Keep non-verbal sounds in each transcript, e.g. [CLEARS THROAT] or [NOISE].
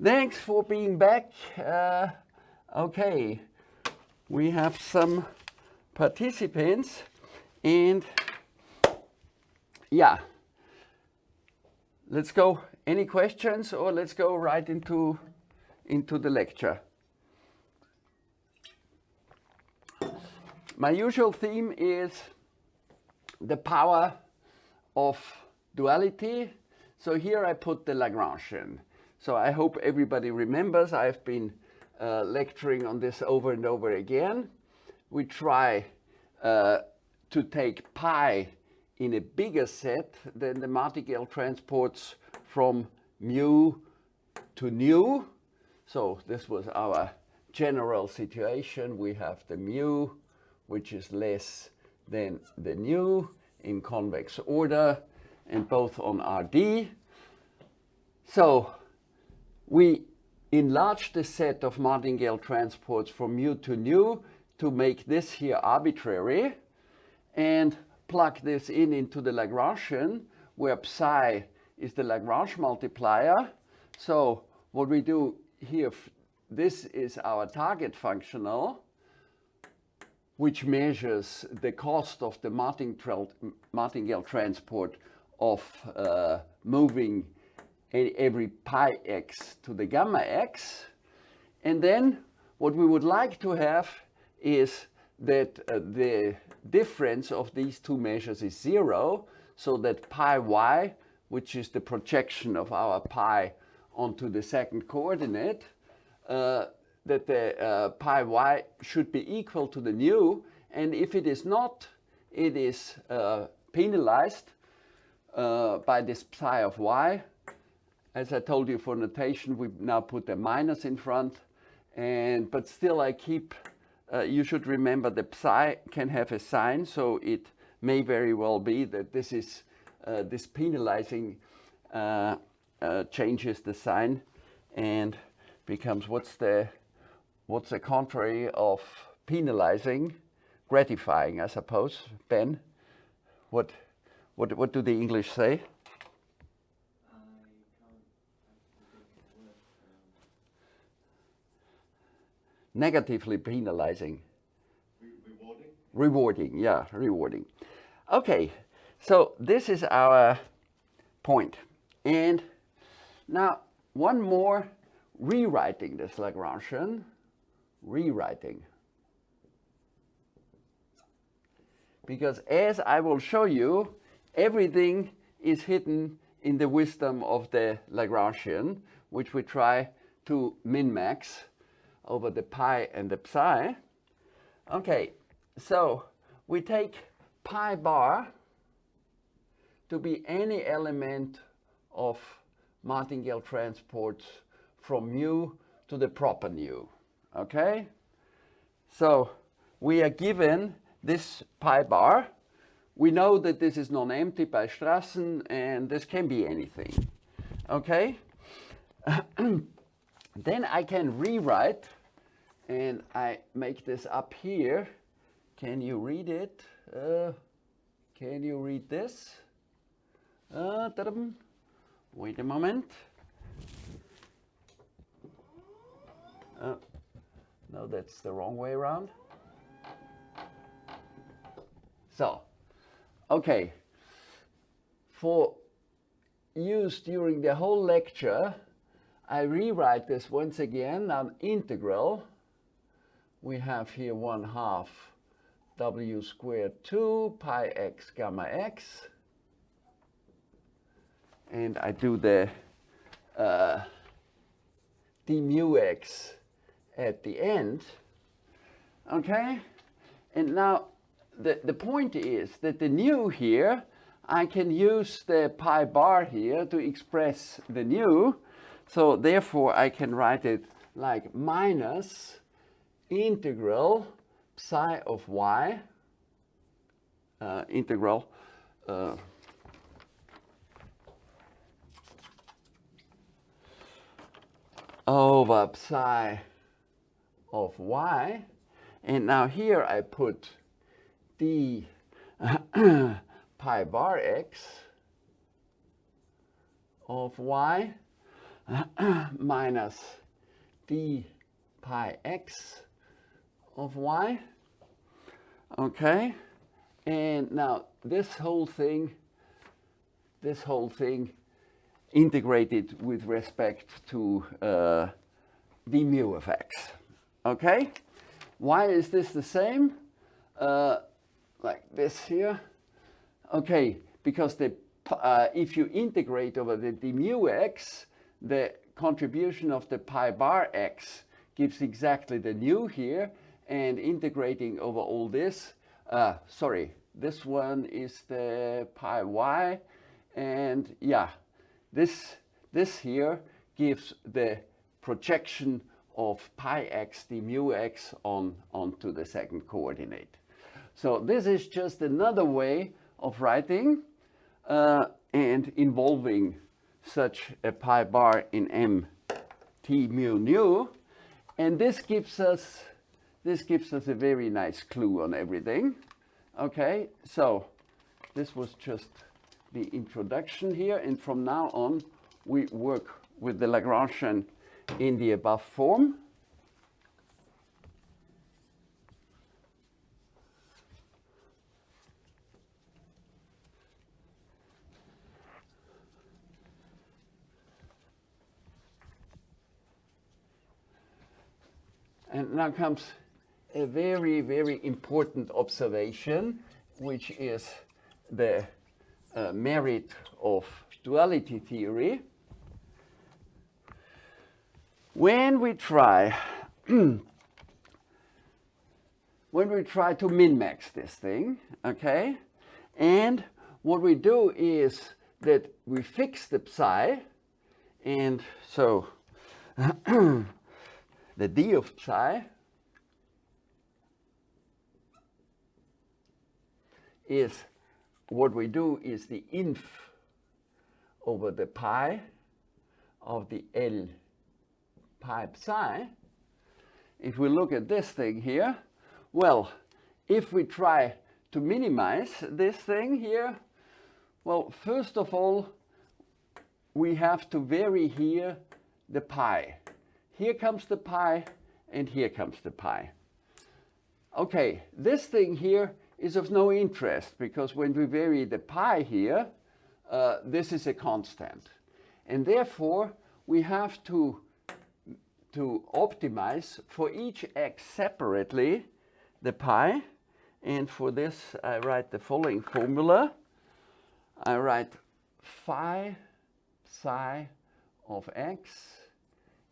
Thanks for being back. Uh, okay, we have some participants and yeah, let's go. Any questions or let's go right into, into the lecture. My usual theme is the power of duality. So here I put the Lagrangian. So I hope everybody remembers I've been uh, lecturing on this over and over again. We try uh, to take pi in a bigger set than the martingale transports from mu to nu. So this was our general situation. We have the mu, which is less than the nu in convex order and both on RD. So we enlarge the set of martingale transports from mu to nu to make this here arbitrary and plug this in into the Lagrangian where psi is the Lagrange multiplier. So what we do here, this is our target functional which measures the cost of the martingale transport of uh, moving every pi x to the gamma x. And then what we would like to have is that uh, the difference of these two measures is zero, so that pi y, which is the projection of our pi onto the second coordinate, uh, that the uh, pi y should be equal to the nu, and if it is not, it is uh, penalized uh, by this psi of y, as I told you for notation, we now put a minus in front, and but still I keep, uh, you should remember the psi can have a sign, so it may very well be that this is, uh, this penalizing uh, uh changes the sign and becomes, what's the, what's the contrary of penalizing? Gratifying, I suppose. Ben, what, what, what do the English say? Negatively penalizing. rewarding? Rewarding, yeah, rewarding. Okay, so this is our point. And now one more rewriting this Lagrangian, rewriting. Because as I will show you, everything is hidden in the wisdom of the Lagrangian, which we try to min-max over the pi and the psi. Okay, so we take pi bar to be any element of martingale transports from mu to the proper nu. Okay? So we are given this pi bar. We know that this is non-empty by Strassen and this can be anything. Okay? [CLEARS THROAT] then I can rewrite and I make this up here. Can you read it? Uh, can you read this? Uh, Wait a moment. Uh, no, that's the wrong way around. So, okay. For use during the whole lecture, I rewrite this once again, an integral we have here 1 half w squared 2 pi x gamma x. And I do the uh, d mu x at the end. Okay? And now the, the point is that the nu here, I can use the pi bar here to express the nu. So therefore I can write it like minus integral psi of y, uh, integral uh, over psi of y. And now here I put d [CLEARS THROAT] pi bar x of y. [CLEARS THROAT] minus d pi x of y. Okay, and now this whole thing, this whole thing integrated with respect to uh, d mu of x. Okay, why is this the same? Uh, like this here. Okay, because the uh, if you integrate over the d mu x, the contribution of the pi bar x gives exactly the nu here, and integrating over all this, uh, sorry, this one is the pi y, and yeah, this, this here gives the projection of pi x d mu x on, onto the second coordinate. So this is just another way of writing uh, and involving such a pi bar in m t mu nu. And this gives us this gives us a very nice clue on everything. Okay, so this was just the introduction here. And from now on, we work with the Lagrangian in the above form. And now comes a very, very important observation, which is the uh, merit of duality theory. When we try, [CLEARS THROAT] when we try to min-max this thing, okay, and what we do is that we fix the psi, and so [CLEARS THROAT] the d of psi is what we do is the inf over the pi of the L pi psi. If we look at this thing here, well, if we try to minimize this thing here, well, first of all, we have to vary here the pi. Here comes the pi, and here comes the pi. Okay, this thing here is of no interest because when we vary the pi here, uh, this is a constant. And therefore, we have to, to optimize for each x separately the pi. And for this, I write the following formula. I write phi psi of x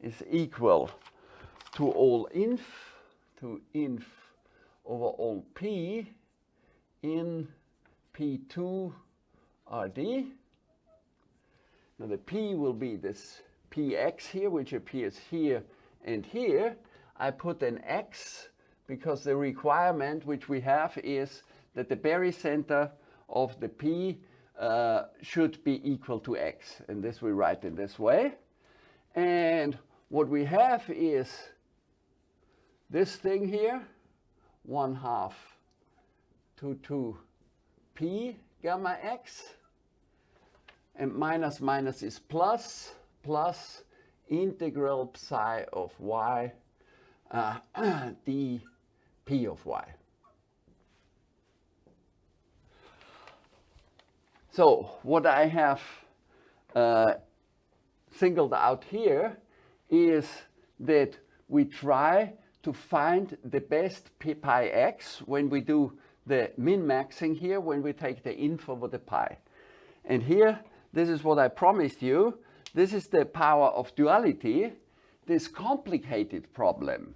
is equal to all inf, to inf over all p in P2 RD. Now the P will be this Px here, which appears here and here. I put an X because the requirement which we have is that the barycenter of the P uh, should be equal to X. And this we write in this way. And what we have is this thing here, 1 half to 2p gamma x. And minus minus is plus, plus integral psi of y uh, [CLEARS THROAT] d p of y. So what I have uh, singled out here is that we try to find the best p pi x when we do the min-maxing here when we take the inf over the pi. And here, this is what I promised you. This is the power of duality, this complicated problem.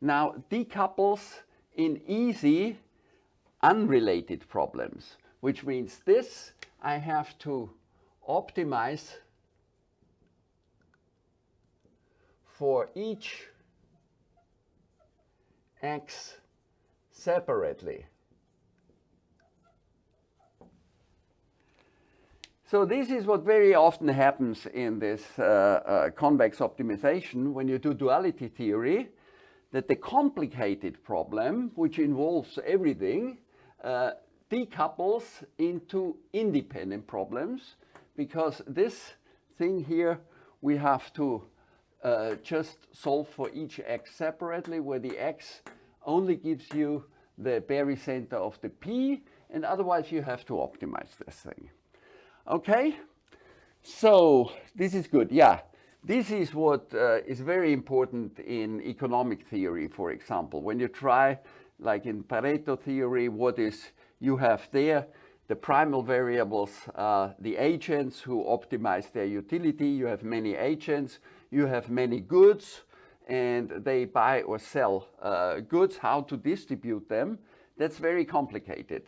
Now decouples in easy, unrelated problems, which means this I have to optimize for each x separately. So this is what very often happens in this uh, uh, convex optimization when you do duality theory, that the complicated problem, which involves everything, uh, decouples into independent problems because this thing here we have to uh, just solve for each x separately, where the x only gives you the barycenter of the p, and otherwise you have to optimize this thing. Okay, so this is good. Yeah, this is what uh, is very important in economic theory, for example. When you try, like in Pareto theory, what is you have there, the primal variables the agents who optimize their utility. You have many agents, you have many goods, and they buy or sell uh, goods, how to distribute them. That's very complicated.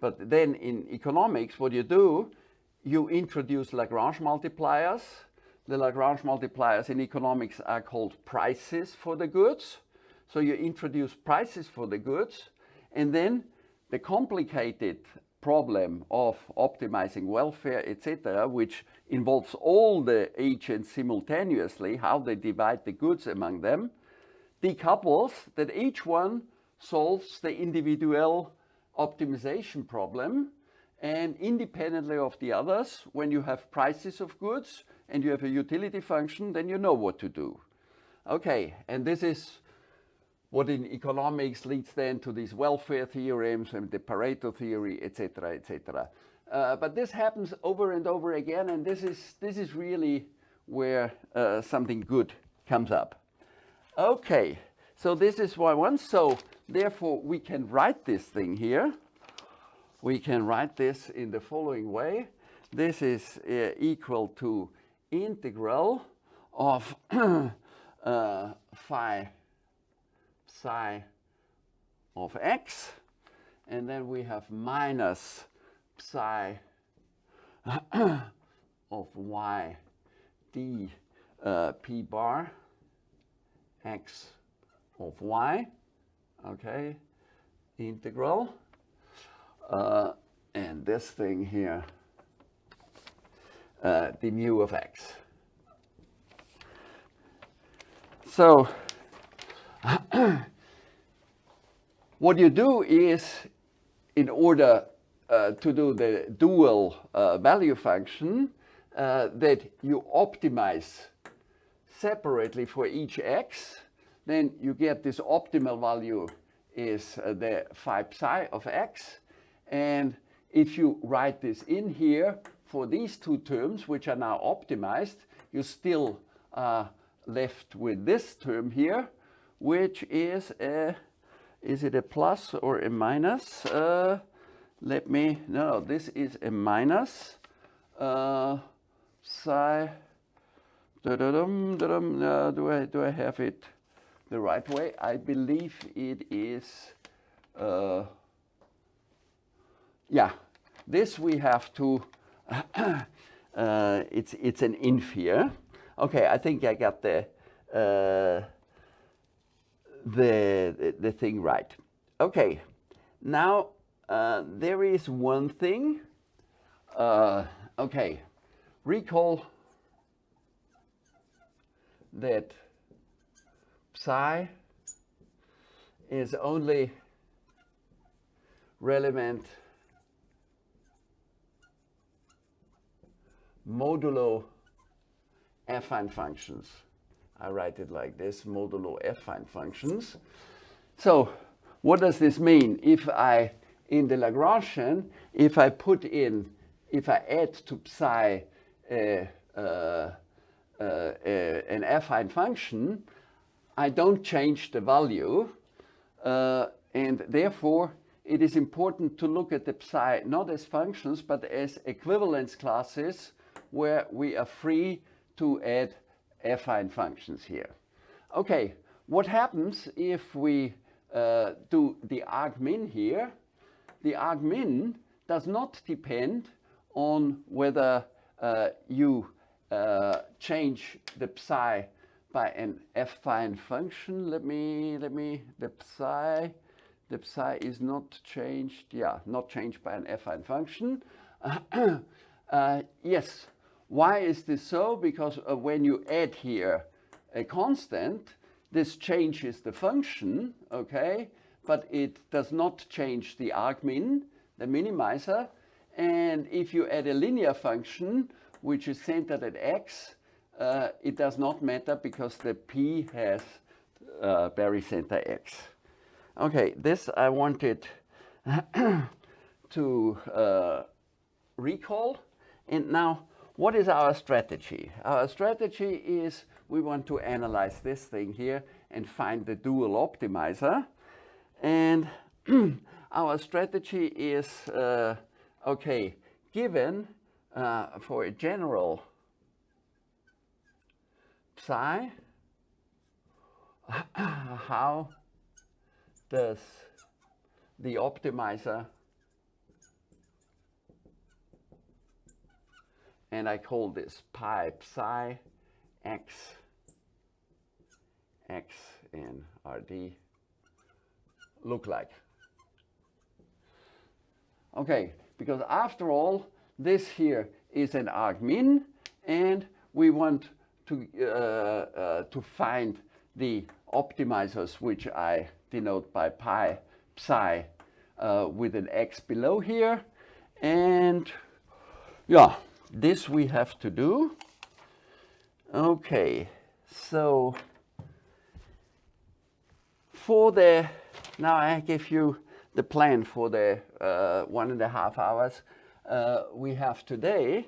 But then in economics, what you do, you introduce Lagrange multipliers. The Lagrange multipliers in economics are called prices for the goods. So you introduce prices for the goods, and then the complicated problem of optimizing welfare, etc., which involves all the agents simultaneously, how they divide the goods among them, decouples that each one solves the individual optimization problem and independently of the others, when you have prices of goods and you have a utility function, then you know what to do. Okay, and this is what in economics leads then to these welfare theorems and the Pareto theory, etc., etc. Uh, but this happens over and over again, and this is, this is really where uh, something good comes up. Okay, so this is why one. So therefore, we can write this thing here. We can write this in the following way. This is uh, equal to integral of [CLEARS THROAT] uh, phi psi of x, and then we have minus psi [CLEARS THROAT] of y d uh, p bar x of y, okay, integral, uh, and this thing here, uh, the mu of x. So [CLEARS THROAT] what you do is, in order uh, to do the dual uh, value function, uh, that you optimize separately for each x, then you get this optimal value is uh, the phi psi of x. And if you write this in here for these two terms, which are now optimized, you still are left with this term here, which is a is it a plus or a minus? Uh, let me, no, this is a minus. Uh, psi, da -da -dum, da -dum, uh, do, I, do I have it the right way? I believe it is, uh, yeah, this we have to, [COUGHS] uh, it's, it's an inf here. Okay, I think I got the, uh, the, the thing right. Okay, now uh, there is one thing. Uh, okay, recall that psi is only relevant modulo affine functions. I write it like this, modulo affine functions. So what does this mean? If I, in the Lagrangian, if I put in, if I add to psi uh, uh, uh, an affine function, I don't change the value, uh, and therefore it is important to look at the psi not as functions, but as equivalence classes where we are free to add affine functions here. Okay, what happens if we uh, do the argmin here? The argmin does not depend on whether uh, you uh, change the psi by an affine function. Let me, let me, the psi, the psi is not changed, yeah, not changed by an affine function. [CLEARS THROAT] Uh, yes, why is this so? Because uh, when you add here a constant, this changes the function, okay? But it does not change the argmin, the minimizer. And if you add a linear function, which is centered at x, uh, it does not matter because the P has uh, barycenter X. Okay, this I wanted [COUGHS] to uh, recall. And now, what is our strategy? Our strategy is we want to analyze this thing here and find the dual optimizer. And [CLEARS THROAT] our strategy is, uh, okay, given uh, for a general psi, [CLEARS THROAT] how does the optimizer and I call this pi psi x x in RD look like. Okay, because after all, this here is an argmin, and we want to, uh, uh, to find the optimizers, which I denote by pi psi uh, with an x below here. And yeah, this we have to do. Okay, so for the, now I give you the plan for the uh, one and a half hours uh, we have today.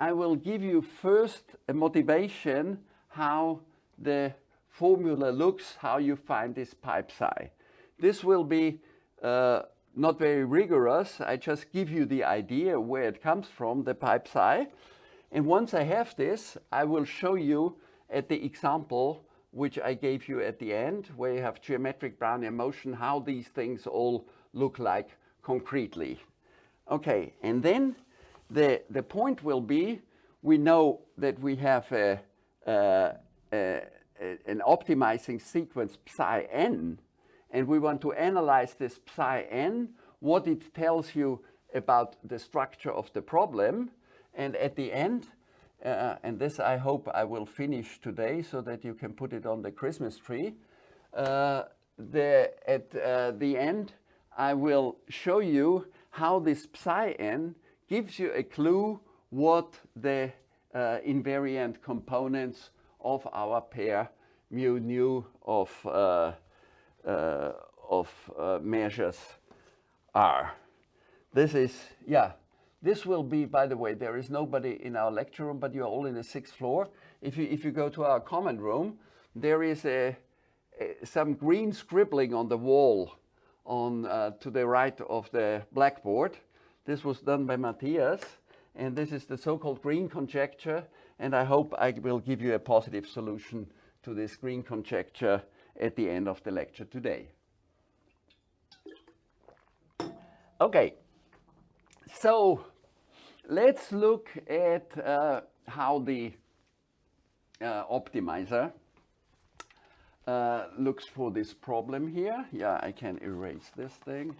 I will give you first a motivation how the formula looks, how you find this pi psi. This will be uh, not very rigorous. I just give you the idea where it comes from, the pi psi. And once I have this, I will show you at the example which I gave you at the end, where you have geometric Brownian motion, how these things all look like concretely. Okay, and then the, the point will be, we know that we have a, a, a, an optimizing sequence psi n, and we want to analyze this psi n, what it tells you about the structure of the problem. And at the end, uh, and this I hope I will finish today so that you can put it on the Christmas tree. Uh, the, at uh, the end, I will show you how this psi n gives you a clue what the uh, invariant components of our pair mu nu of, uh, of uh, measures are. This is, yeah, this will be, by the way, there is nobody in our lecture room, but you're all in the sixth floor. If you, if you go to our common room, there is a, a some green scribbling on the wall on uh, to the right of the blackboard. This was done by Matthias, and this is the so-called green conjecture, and I hope I will give you a positive solution to this green conjecture at the end of the lecture today. Okay, so let's look at uh, how the uh, optimizer uh, looks for this problem here. Yeah, I can erase this thing.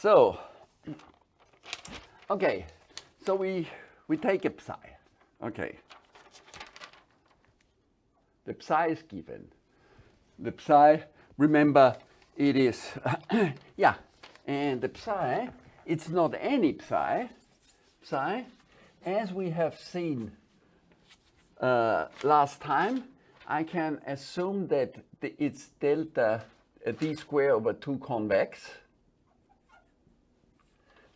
So, okay, so we, we take a psi, okay. The psi is given. The psi, remember, it is, [COUGHS] yeah, and the psi, it's not any psi, psi, as we have seen uh, last time, I can assume that it's delta uh, d square over 2 convex,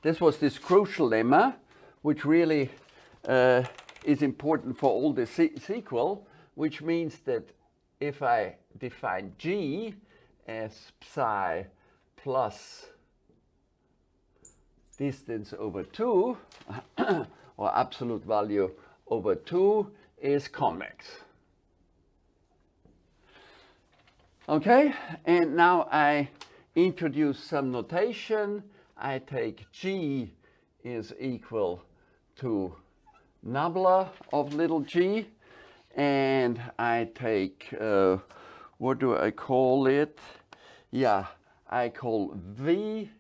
this was this crucial lemma, which really uh, is important for all the se sequel, which means that if I define G as psi plus distance over 2, [COUGHS] or absolute value over 2, is convex. Okay, and now I introduce some notation I take G is equal to nabla of little g, and I take, uh, what do I call it? yeah, I call V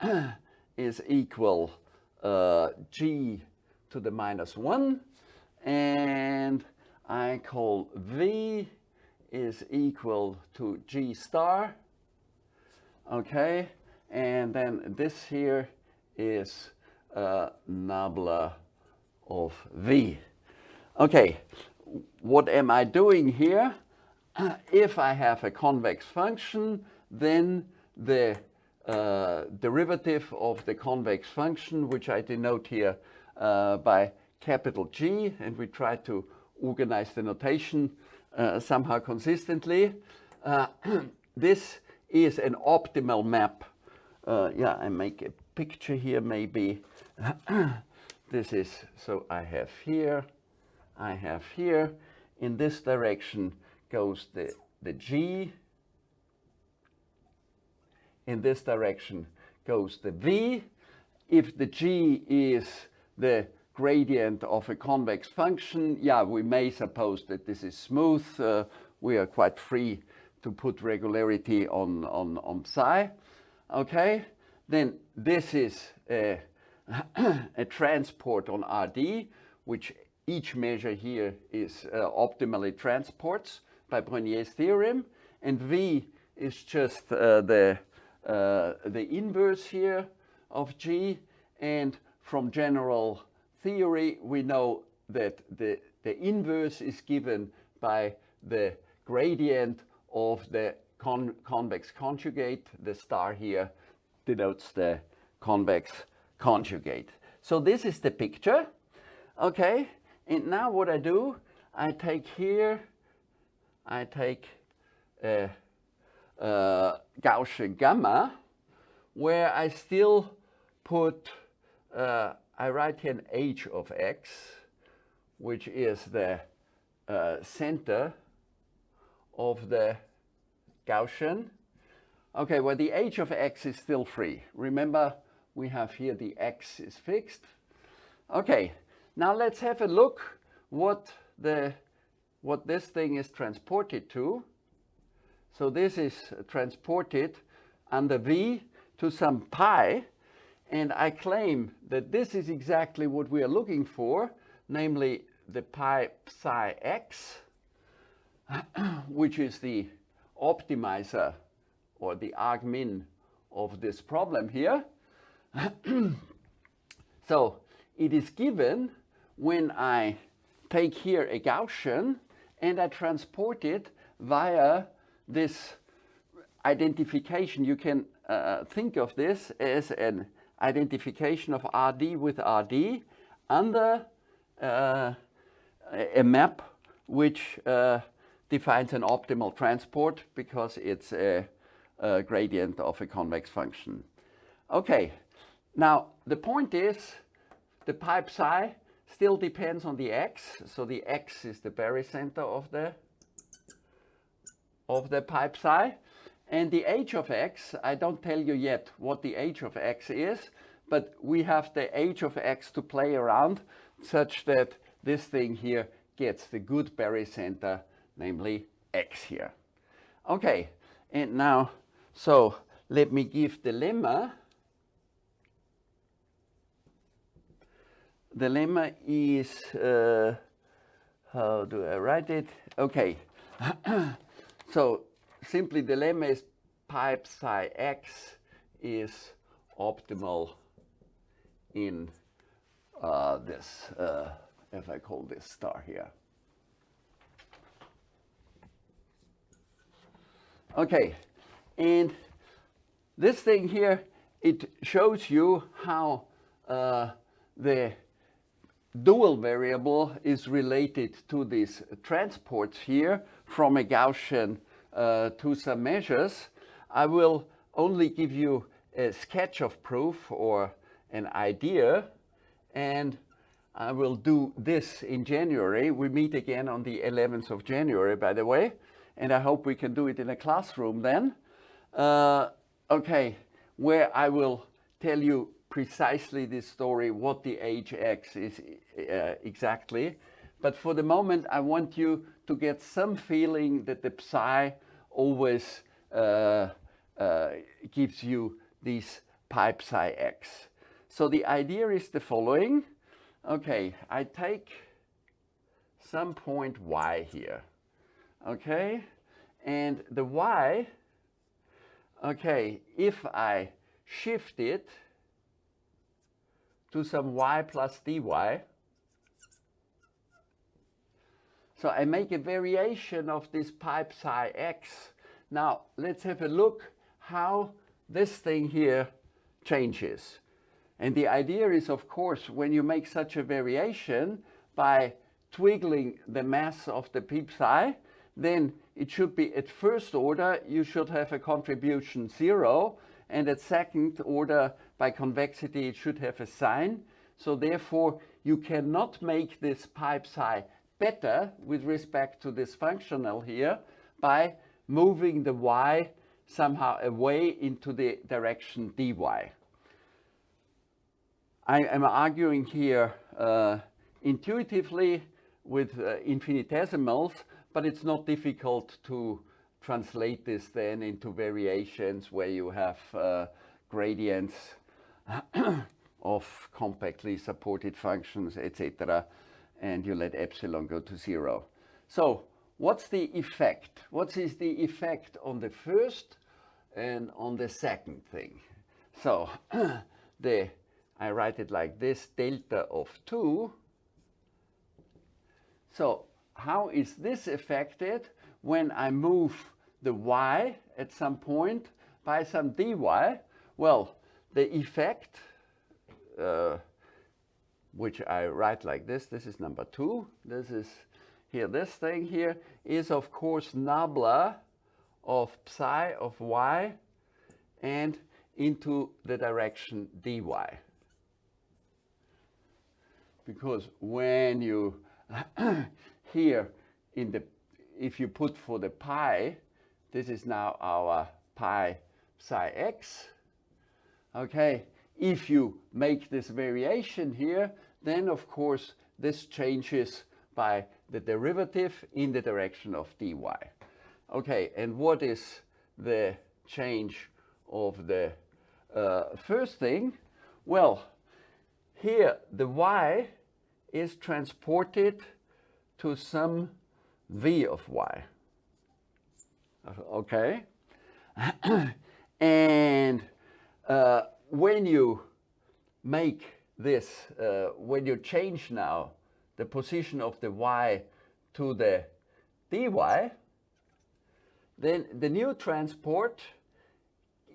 [CLEARS THROAT] is equal uh, G to the minus 1 and I call V is equal to G star okay and then this here is uh, nabla of V okay what am I doing here [CLEARS THROAT] if I have a convex function then the uh, derivative of the convex function, which I denote here uh, by capital G, and we try to organize the notation uh, somehow consistently. Uh, [CLEARS THROAT] this is an optimal map. Uh, yeah, I make a picture here maybe. [CLEARS THROAT] this is, so I have here, I have here, in this direction goes the, the G, in this direction goes the V. If the G is the gradient of a convex function, yeah, we may suppose that this is smooth. Uh, we are quite free to put regularity on, on, on psi. Okay, then this is a, [CLEARS THROAT] a transport on RD, which each measure here is uh, optimally transports by Brenier's theorem. And V is just uh, the uh, the inverse here of G. And from general theory, we know that the, the inverse is given by the gradient of the con convex conjugate. The star here denotes the convex conjugate. So this is the picture. Okay, and now what I do, I take here, I take a uh, Gaussian gamma, where I still put, uh, I write here an h of x, which is the uh, center of the Gaussian. Okay, well the h of x is still free. Remember, we have here the x is fixed. Okay, now let's have a look what the what this thing is transported to. So this is transported under V to some pi, and I claim that this is exactly what we are looking for, namely the pi psi x, [CLEARS THROAT] which is the optimizer or the argmin of this problem here. [CLEARS THROAT] so it is given when I take here a Gaussian and I transport it via this identification, you can uh, think of this as an identification of RD with RD under uh, a map which uh, defines an optimal transport because it's a, a, gradient of a convex function. Okay, now the point is the pi psi still depends on the x, so the x is the barycenter of the of the pi psi. And the h of x, I don't tell you yet what the h of x is, but we have the h of x to play around such that this thing here gets the good barycenter, namely x here. Okay, and now, so let me give the lemma. The lemma is, uh, how do I write it? Okay. [CLEARS THROAT] So simply the lemma is pi psi x is optimal in uh, this, uh, if I call this star here. Okay, and this thing here, it shows you how uh, the dual variable is related to these transports here from a Gaussian uh, to some measures. I will only give you a sketch of proof or an idea and I will do this in January. We meet again on the 11th of January, by the way, and I hope we can do it in a classroom then. Uh, okay, where I will tell you precisely this story, what the hx is uh, exactly. But for the moment, I want you to get some feeling that the psi always uh, uh, gives you these pi psi x. So the idea is the following. Okay, I take some point y here. Okay, and the y, okay, if I shift it to some y plus dy, so I make a variation of this pi psi x. Now let's have a look how this thing here changes. And the idea is, of course, when you make such a variation by twiggling the mass of the psi, then it should be at first order, you should have a contribution zero, and at second order, by convexity, it should have a sign. So therefore, you cannot make this pi psi better with respect to this functional here by moving the y somehow away into the direction dy. I am arguing here uh, intuitively with uh, infinitesimals, but it's not difficult to translate this then into variations where you have uh, gradients [CLEARS THROAT] of compactly supported functions, etc. And you let epsilon go to zero. So what's the effect? What is the effect on the first and on the second thing? So [CLEARS THROAT] the, I write it like this, delta of 2. So how is this affected when I move the y at some point by some dy? Well, the effect uh, which I write like this, this is number two, this is here, this thing here is of course nabla of psi of y and into the direction dy. Because when you [CLEARS THROAT] here in the, if you put for the pi, this is now our pi psi x, okay, if you make this variation here, then of course this changes by the derivative in the direction of dy. Okay, and what is the change of the uh, first thing? Well, here the y is transported to some v of y. Okay? [CLEARS THROAT] and uh, when you make this, uh, when you change now the position of the y to the dy, then the new transport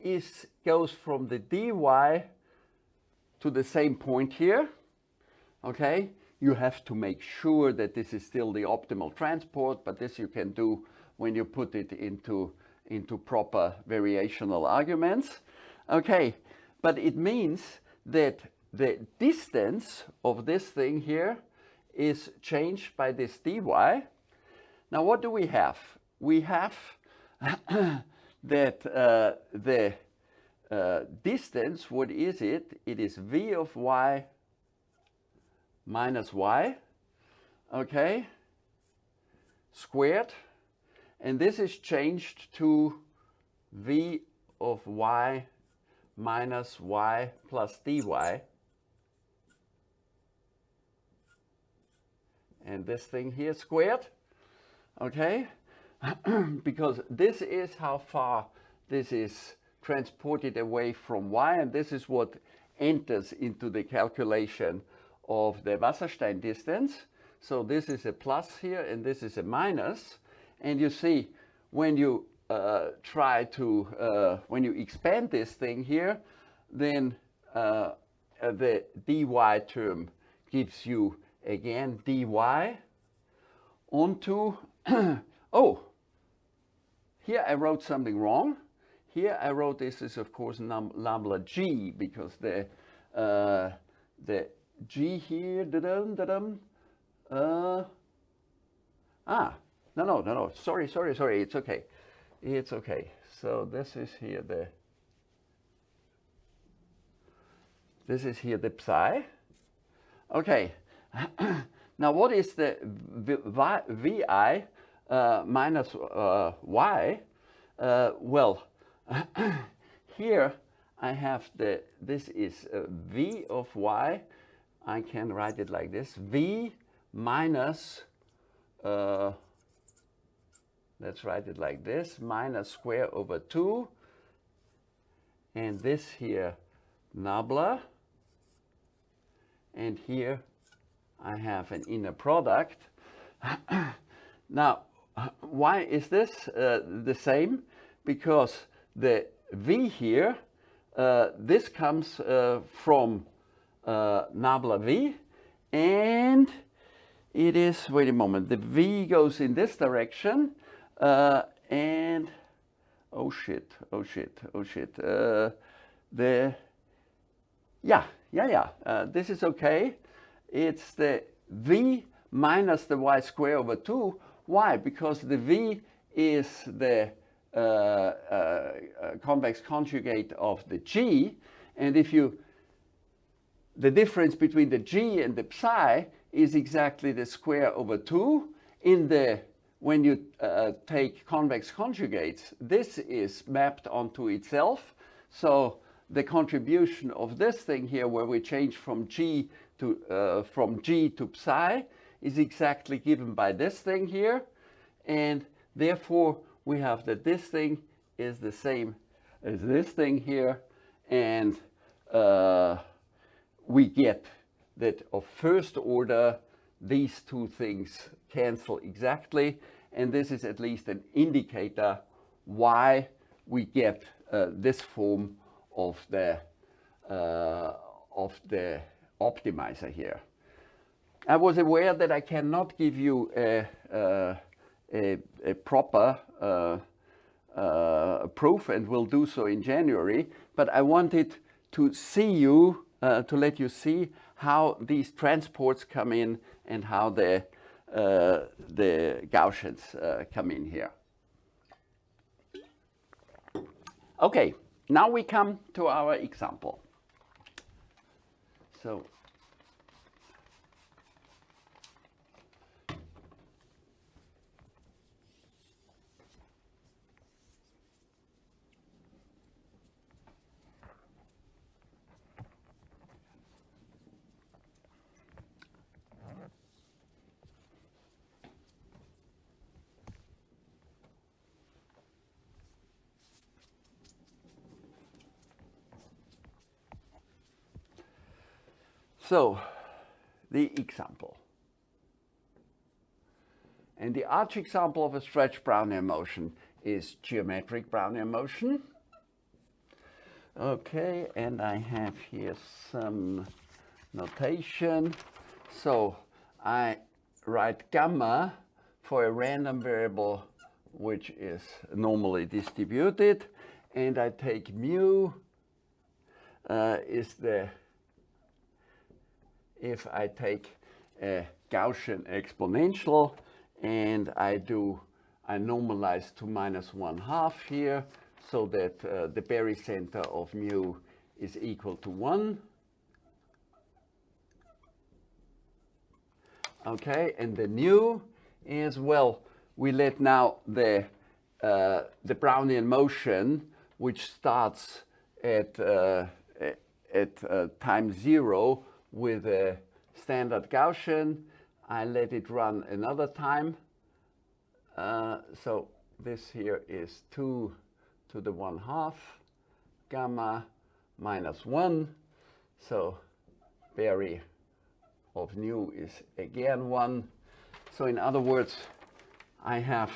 is goes from the dy to the same point here. Okay, you have to make sure that this is still the optimal transport, but this you can do when you put it into, into proper variational arguments. Okay, but it means that the distance of this thing here is changed by this dy. Now what do we have? We have [COUGHS] that uh, the uh, distance, what is it? It is v of y minus y, okay, squared. And this is changed to v of y minus y plus dy. And this thing here squared, okay? [CLEARS THROAT] because this is how far this is transported away from y, and this is what enters into the calculation of the Wasserstein distance. So this is a plus here and this is a minus. And you see when you uh, try to, uh, when you expand this thing here, then uh, uh the dy term gives you again dy onto, [CLEARS THROAT] oh, here I wrote something wrong. Here I wrote this is of course nabla g because the, uh, the G here, da-dum, da-dum. Uh, ah, no, no, no, no, sorry, sorry, sorry, it's okay. It's okay. So this is here the, this is here the psi. Okay, [CLEARS THROAT] now what is the vi uh, minus uh, y? Uh, well, [CLEARS THROAT] here I have the, this is uh, v of y. I can write it like this, v minus, uh, let's write it like this, minus square over 2. And this here, nabla. And here I have an inner product. [COUGHS] now, why is this uh, the same? Because the V here, uh, this comes uh, from uh, Nabla V, and it is, wait a moment, the V goes in this direction, uh, and, oh shit, oh shit, oh shit, uh, the, yeah, yeah, yeah, uh, this is okay. It's the V minus the y square over 2. Why? Because the V is the uh, uh, uh, convex conjugate of the G. And if you, the difference between the G and the psi is exactly the square over 2. In the, when you uh, take convex conjugates, this is mapped onto itself. So the contribution of this thing here, where we change from G to, uh, from G to psi, is exactly given by this thing here. And therefore, we have that this thing is the same as this thing here. And uh, we get that of first order, these two things cancel exactly. And this is at least an indicator why we get uh, this form of the, uh, of the optimizer here. I was aware that I cannot give you a, a, a, a proper uh, uh, proof and will do so in January, but I wanted to see you, uh, to let you see how these transports come in and how the, uh, the Gaussians uh, come in here. Okay, now we come to our example. So So, the example. And the arch example of a stretched Brownian motion is geometric Brownian motion. Okay, and I have here some notation. So I write gamma for a random variable which is normally distributed, and I take mu uh, is the if I take a Gaussian exponential and I do, I normalize to minus one half here so that uh, the barycenter of mu is equal to one. Okay, and the nu is, well, we let now the, uh, the Brownian motion, which starts at, uh, at uh, time zero, with a standard Gaussian. I let it run another time. Uh, so this here is 2 to the 1 half gamma minus 1. So Bary of nu is again 1. So in other words, I have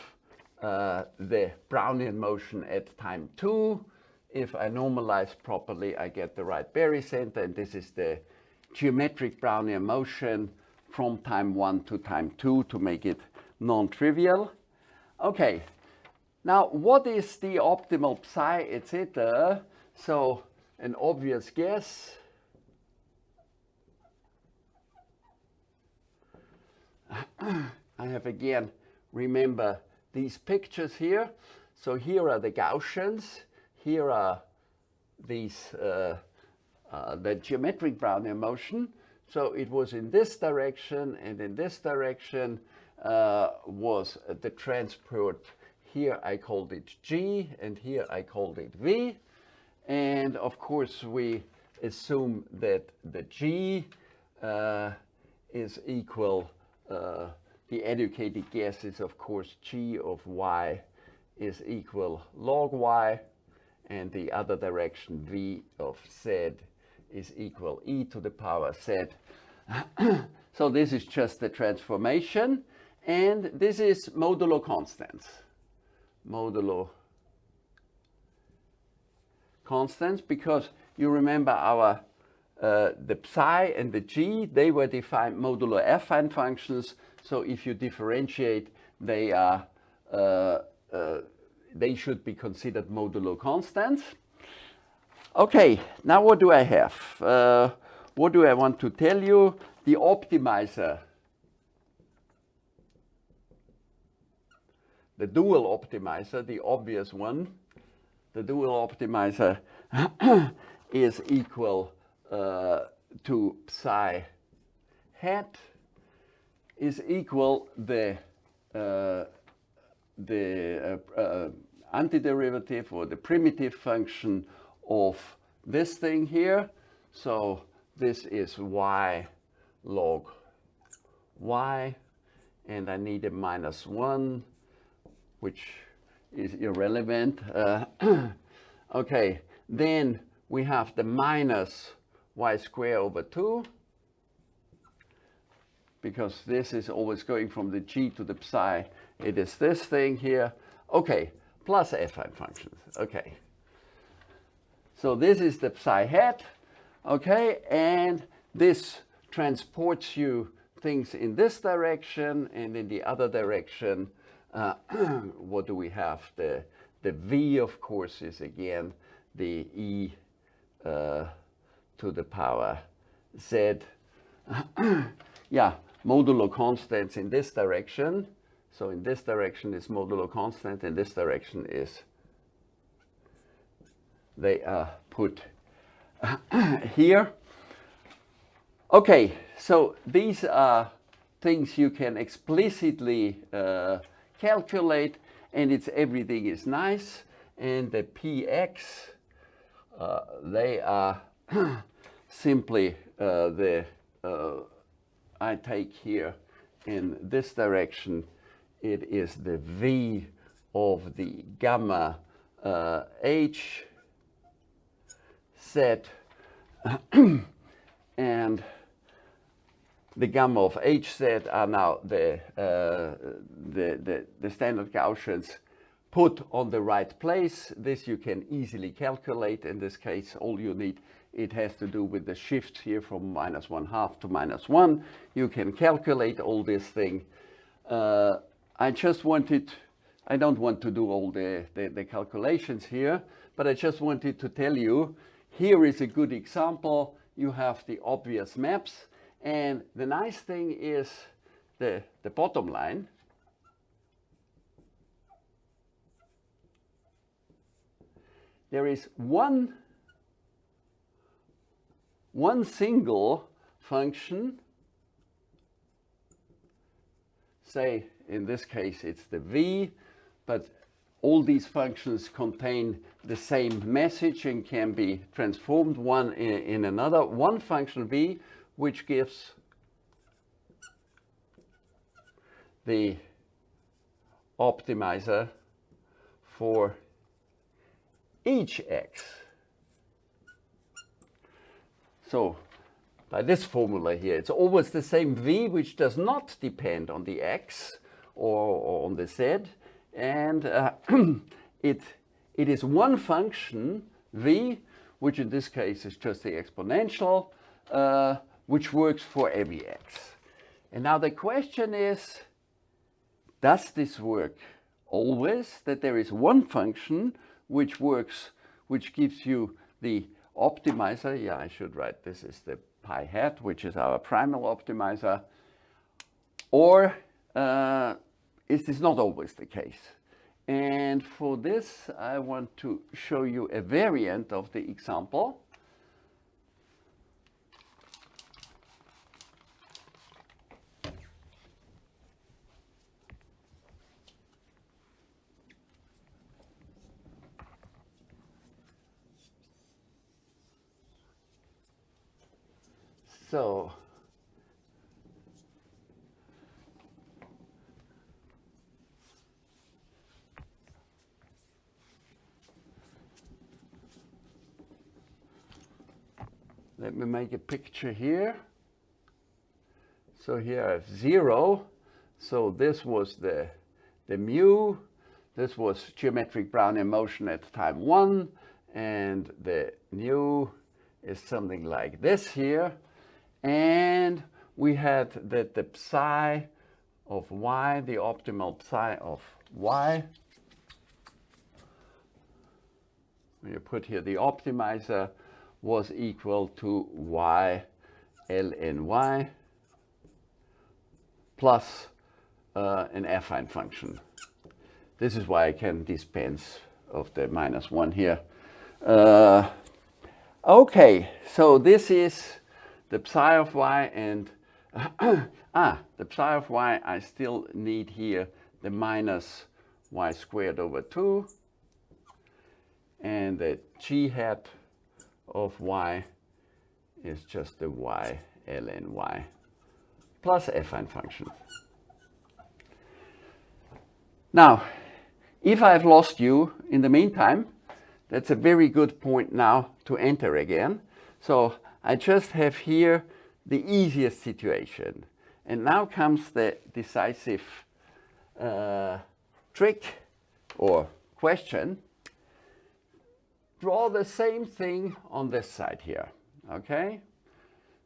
uh, the Brownian motion at time 2. If I normalize properly, I get the right barycenter, and this is the geometric Brownian motion from time 1 to time 2 to make it non-trivial. Okay, now what is the optimal psi, etc.? So an obvious guess. [COUGHS] I have again, remember these pictures here. So here are the Gaussians, here are these uh, uh, the geometric Brownian motion. So it was in this direction and in this direction uh, was the transport here I called it G, and here I called it V. And of course, we assume that the G uh, is equal, uh, the educated guess is of course G of Y is equal log Y, and the other direction V of Z is equal e to the power Z. [CLEARS THROAT] so this is just the transformation, and this is modulo constants. Modulo constants because you remember our uh, the psi and the g, they were defined modulo affine functions. So if you differentiate, they are uh, uh, they should be considered modulo constants. Okay, now what do I have? Uh, what do I want to tell you? The optimizer, the dual optimizer, the obvious one, the dual optimizer [COUGHS] is equal uh, to psi hat is equal the uh, the uh, uh, antiderivative or the primitive function of this thing here. So this is y log y, and I need a minus 1, which is irrelevant. Uh, [CLEARS THROAT] okay, then we have the minus y squared over 2, because this is always going from the g to the psi. It is this thing here. Okay, plus affine functions. Okay. So this is the psi hat. Okay, and this transports you things in this direction and in the other direction. Uh, [CLEARS THROAT] what do we have? The, the V, of course, is again the E uh, to the power Z. [CLEARS THROAT] yeah, modulo constants in this direction. So in this direction is modulo constant, in this direction is they are put [CLEARS THROAT] here. Okay, so these are things you can explicitly uh, calculate and it's everything is nice. And the px uh, they are [CLEARS THROAT] simply uh, the uh, I take here in this direction. It is the v of the gamma uh, h set [CLEARS THROAT] and the gamma of H set are now the, uh, the, the, the, standard Gaussians put on the right place. This you can easily calculate. In this case, all you need, it has to do with the shift here from minus one half to minus one. You can calculate all this thing. Uh, I just wanted, I don't want to do all the, the, the calculations here, but I just wanted to tell you, here is a good example. You have the obvious maps and the nice thing is the, the bottom line. There is one, one single function, say in this case it's the v, but all these functions contain the same message and can be transformed one in, in another. One function v which gives the optimizer for each x. So by this formula here, it's always the same v, which does not depend on the x or, or on the z. And uh, [CLEARS THROAT] it, it is one function, v, which in this case is just the exponential, uh, which works for every x. And now the question is, does this work always, that there is one function which works, which gives you the optimizer, yeah, I should write this is the pi hat, which is our primal optimizer, or uh, it is not always the case. And for this, I want to show you a variant of the example. So make a picture here. So here I have zero. So this was the, the mu. This was geometric Brownian motion at time one. And the nu is something like this here. And we had that the psi of y, the optimal psi of y, you put here the optimizer, was equal to y ln y plus uh, an affine function. This is why I can dispense of the minus 1 here. Uh, okay, so this is the psi of y and [COUGHS] ah, the psi of y, I still need here the minus y squared over 2 and the g hat of y is just the y ln y plus affine function. Now, if I've lost you in the meantime, that's a very good point now to enter again. So I just have here the easiest situation. And now comes the decisive uh, trick or question. Draw the same thing on this side here, okay?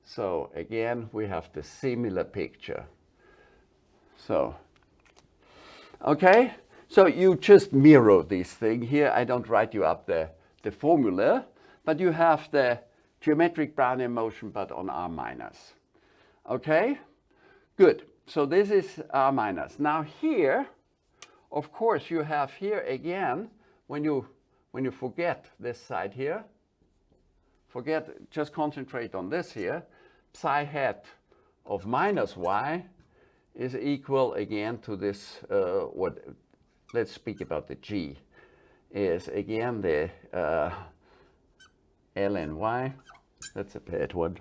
So again, we have the similar picture. So, okay, so you just mirror this thing here. I don't write you up the, the formula, but you have the geometric Brownian motion, but on R minus. Okay, good. So this is R minus. Now here, of course, you have here again, when you, when you forget this side here, forget, just concentrate on this here, psi hat of minus y is equal again to this, uh, what, let's speak about the g, is again the uh, ln y, that's a bad one,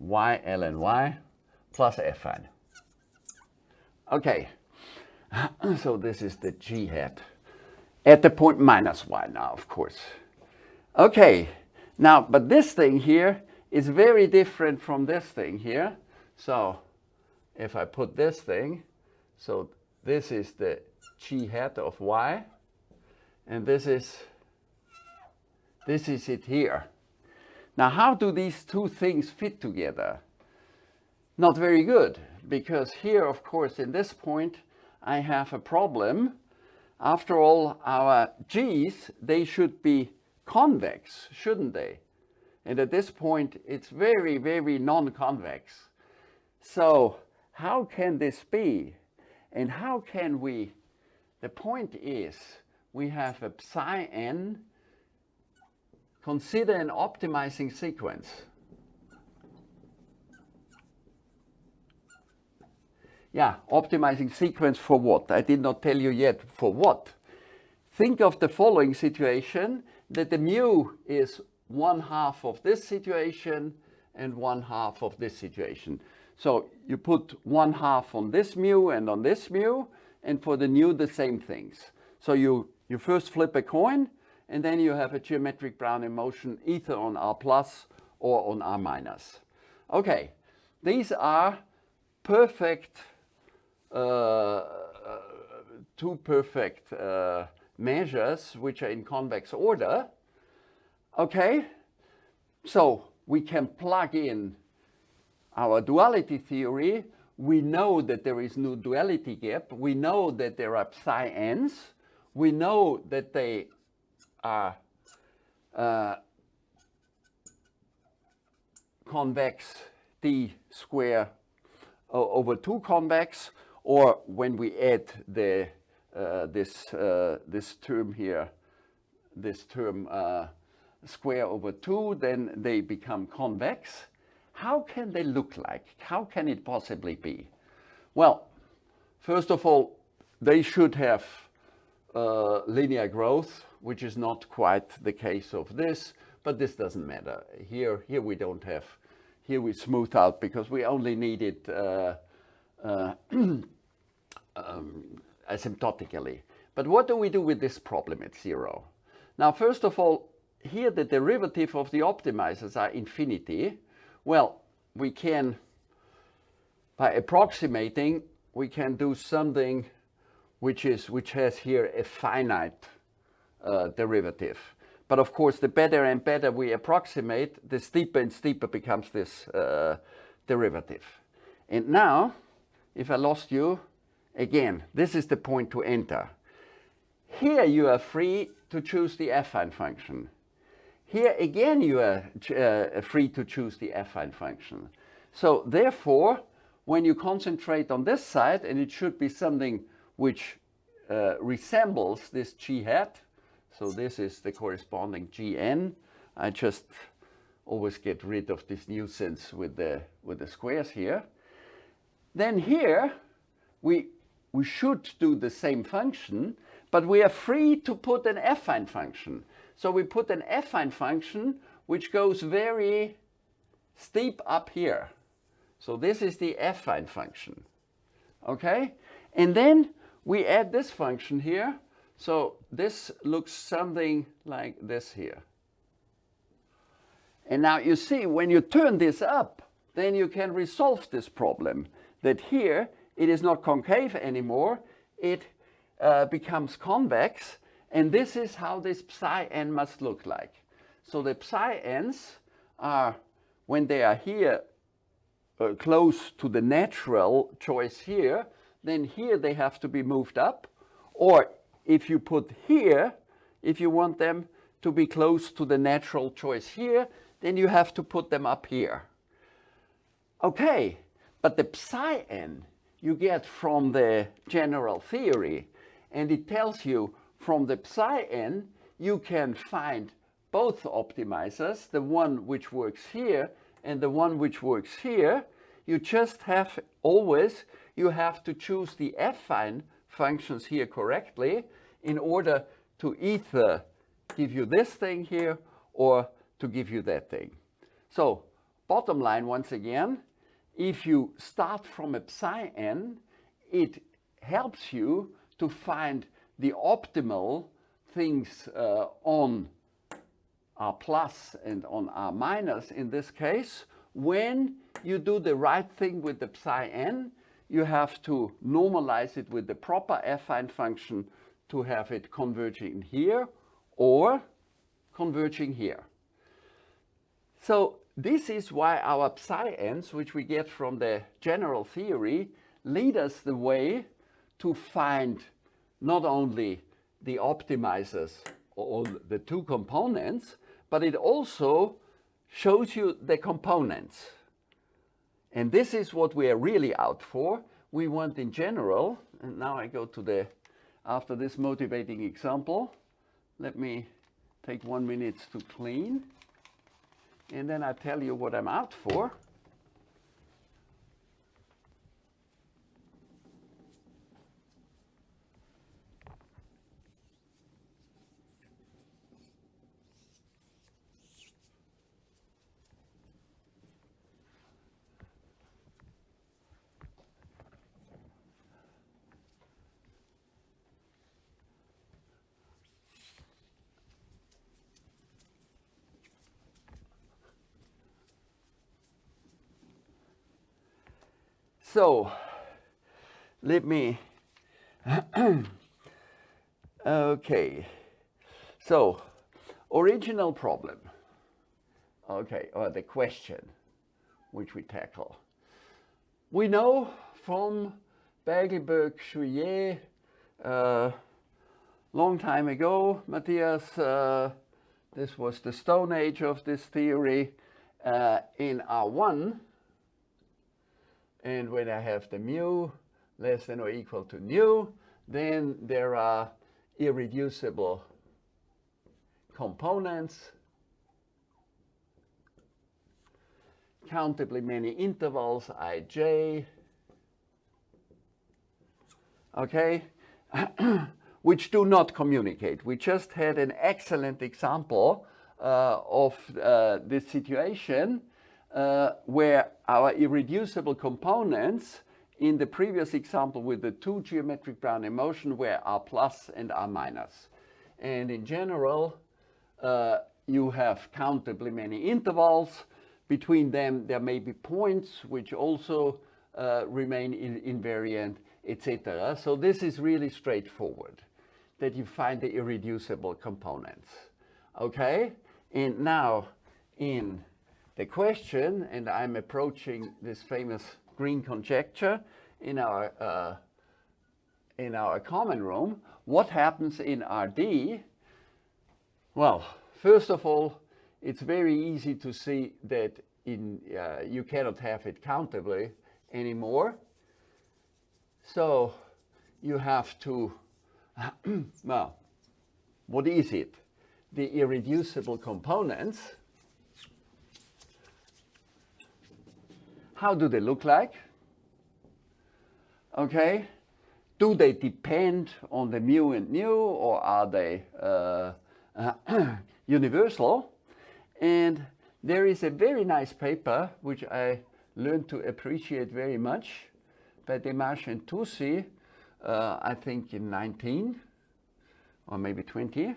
y ln y plus affine. Okay, [CLEARS THROAT] so this is the g hat at the point minus y now, of course. Okay, now, but this thing here is very different from this thing here. So if I put this thing, so this is the g hat of y, and this is, this is it here. Now, how do these two things fit together? Not very good, because here, of course, in this point, I have a problem. After all, our g's, they should be convex, shouldn't they? And at this point, it's very, very non-convex. So how can this be? And how can we, the point is, we have a psi n, consider an optimizing sequence. Yeah, optimizing sequence for what? I did not tell you yet for what. Think of the following situation that the mu is one half of this situation and one half of this situation. So you put one half on this mu and on this mu, and for the nu the same things. So you, you first flip a coin, and then you have a geometric Brownian motion either on R plus or on R minus. Okay, these are perfect, two perfect uh, measures which are in convex order. Okay, so we can plug in our duality theory. We know that there is no duality gap. We know that there are psi n's. We know that they are uh, convex d square over 2 convex, or when we add the uh, this uh, this term here, this term uh, square over 2, then they become convex. How can they look like? How can it possibly be? Well, first of all, they should have uh, linear growth, which is not quite the case of this, but this doesn't matter. Here, here we don't have, here we smooth out because we only need it uh, uh, [CLEARS THROAT] um, asymptotically. But what do we do with this problem at zero? Now, first of all, here the derivative of the optimizers are infinity. Well, we can, by approximating, we can do something which is which has here a finite uh, derivative. But of course, the better and better we approximate, the steeper and steeper becomes this uh, derivative. And now, if I lost you, again, this is the point to enter. Here you are free to choose the affine function. Here again you are uh, free to choose the affine function. So therefore, when you concentrate on this side, and it should be something which uh, resembles this g hat, so this is the corresponding gn. I just always get rid of this nuisance with the, with the squares here. Then here, we, we should do the same function, but we are free to put an affine function. So we put an affine function which goes very steep up here. So this is the affine function. Okay? And then we add this function here. So this looks something like this here. And now you see, when you turn this up, then you can resolve this problem. That here, it is not concave anymore. It uh, becomes convex. And this is how this psi n must look like. So the psi n's are, when they are here, uh, close to the natural choice here, then here they have to be moved up. Or if you put here, if you want them to be close to the natural choice here, then you have to put them up here. Okay, but the psi n you get from the general theory, and it tells you from the psi n you can find both optimizers, the one which works here and the one which works here, you just have always, you have to choose the affine functions here correctly in order to either give you this thing here or to give you that thing. So bottom line, once again, if you start from a psi n, it helps you to find the optimal things uh, on R plus and on R minus in this case, when you do the right thing with the psi n, you have to normalize it with the proper affine function to have it converging here or converging here. So this is why our psi n's, which we get from the general theory, lead us the way to find not only the optimizers or the two components, but it also shows you the components. And this is what we are really out for. We want in general, and now I go to the, after this motivating example, let me take one minute to clean. And then I tell you what I'm out for. So let me, [CLEARS THROAT] okay. So original problem, okay, or the question which we tackle. We know from Beiglböck, Juillet, uh, long time ago, Mathias, uh, this was the stone age of this theory, uh, in R1, and when I have the mu less than or equal to nu, then there are irreducible components, countably many intervals, ij, okay, [CLEARS THROAT] which do not communicate. We just had an excellent example uh, of uh, this situation uh, where our irreducible components in the previous example with the two geometric Brownian motion were R plus and R minus. And in general, uh, you have countably many intervals. Between them, there may be points which also uh, remain in invariant, etc. So this is really straightforward, that you find the irreducible components. Okay? And now, in the question, and I'm approaching this famous green conjecture in our, uh, in our common room, what happens in RD? Well, first of all, it's very easy to see that in, uh, you cannot have it countably anymore. So you have to, [CLEARS THROAT] well, what is it? The irreducible components. How do they look like? Okay. Do they depend on the mu and nu or are they uh, [CLEARS THROAT] universal? And there is a very nice paper which I learned to appreciate very much by De March and Touzi, uh, I think in 19 or maybe 20.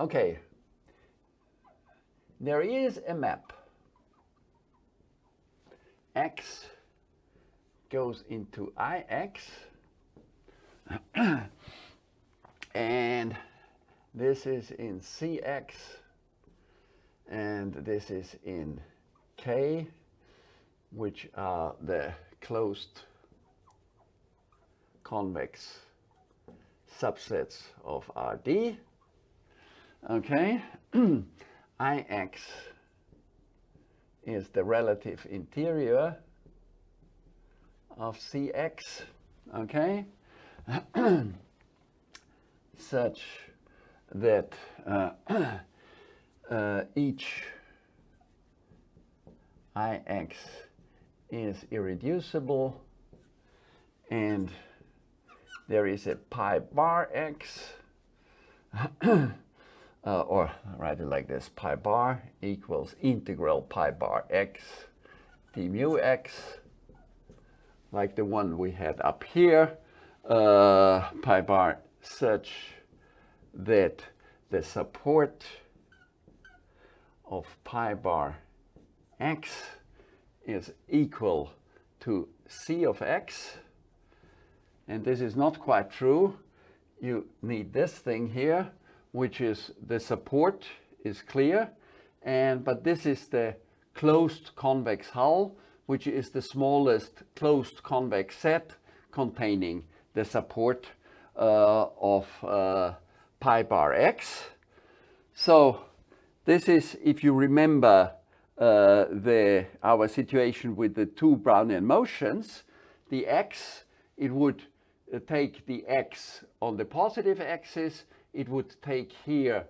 Okay, there is a map. X goes into IX [CLEARS THROAT] and this is in Cx and this is in K which are the closed convex subsets of RD. Okay, [CLEARS THROAT] Ix is the relative interior of Cx, okay, [CLEARS THROAT] such that uh, [CLEARS THROAT] uh, each Ix is irreducible and there is a pi bar x uh, or write it like this pi bar equals integral pi bar x d mu x like the one we had up here uh, pi bar such that the support of pi bar x is equal to c of x. And this is not quite true. You need this thing here, which is the support is clear. And, but this is the closed convex hull, which is the smallest closed convex set containing the support uh, of uh, pi bar x. So this is, if you remember uh, the, our situation with the two Brownian motions, the x, it would uh, take the x on the positive axis, it would take here,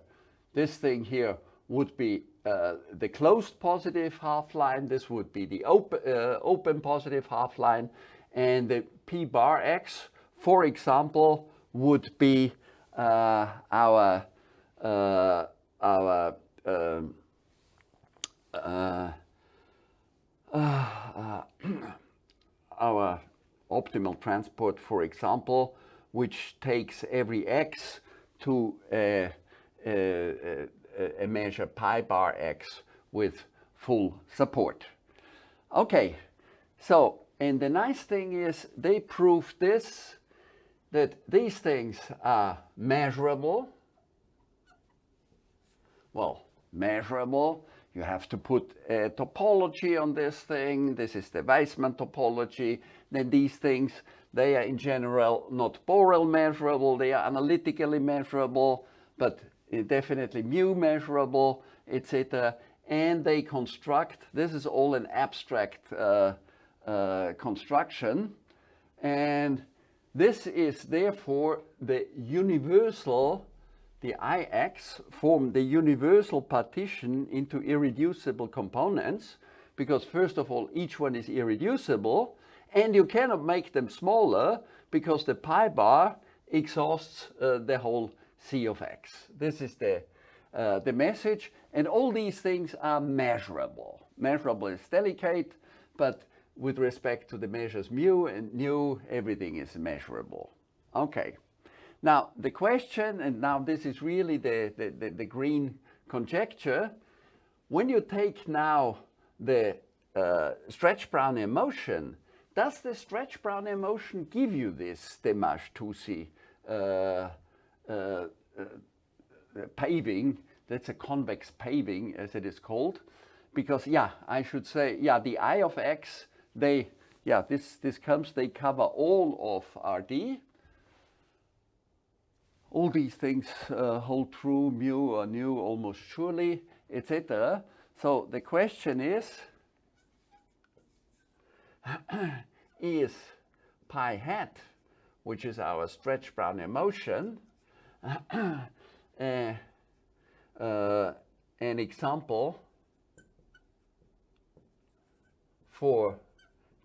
this thing here would be uh, the closed positive half line, this would be the open, uh, open positive half line, and the p bar x, for example, would be uh, our uh, our um, uh, uh, our optimal transport, for example, which takes every x to a, measure pi bar x with full support. Okay, so, and the nice thing is they prove this, that these things are measurable. Well, measurable. You have to put a topology on this thing. This is the Wijsman topology. Then these things, they are in general not Borel measurable. They are analytically measurable, but definitely mu measurable, etc. And they construct, this is all an abstract uh, uh, construction. And this is therefore the universal the Ix form the universal partition into irreducible components because first of all each one is irreducible And you cannot make them smaller because the pi bar exhausts uh, the whole c of x. This is the, uh, the message. And all these things are measurable. Measurable is delicate, but with respect to the measures mu and nu, everything is measurable. Okay. Now, the question, and now this is really the, the, the, the green conjecture, when you take now the uh, stretch Brownian motion, does the stretch Brownian motion give you this De March-Touzi uh, uh, uh, paving? That's a convex paving, as it is called. Because, yeah, I should say, yeah, the I of x, they, yeah, this, this comes, they cover all of RD. All these things uh, hold true, mu or nu almost surely, etc. So the question is, [CLEARS THROAT] is pi hat, which is our stretch Brownian motion, uh, [CLEARS THROAT] uh, an example for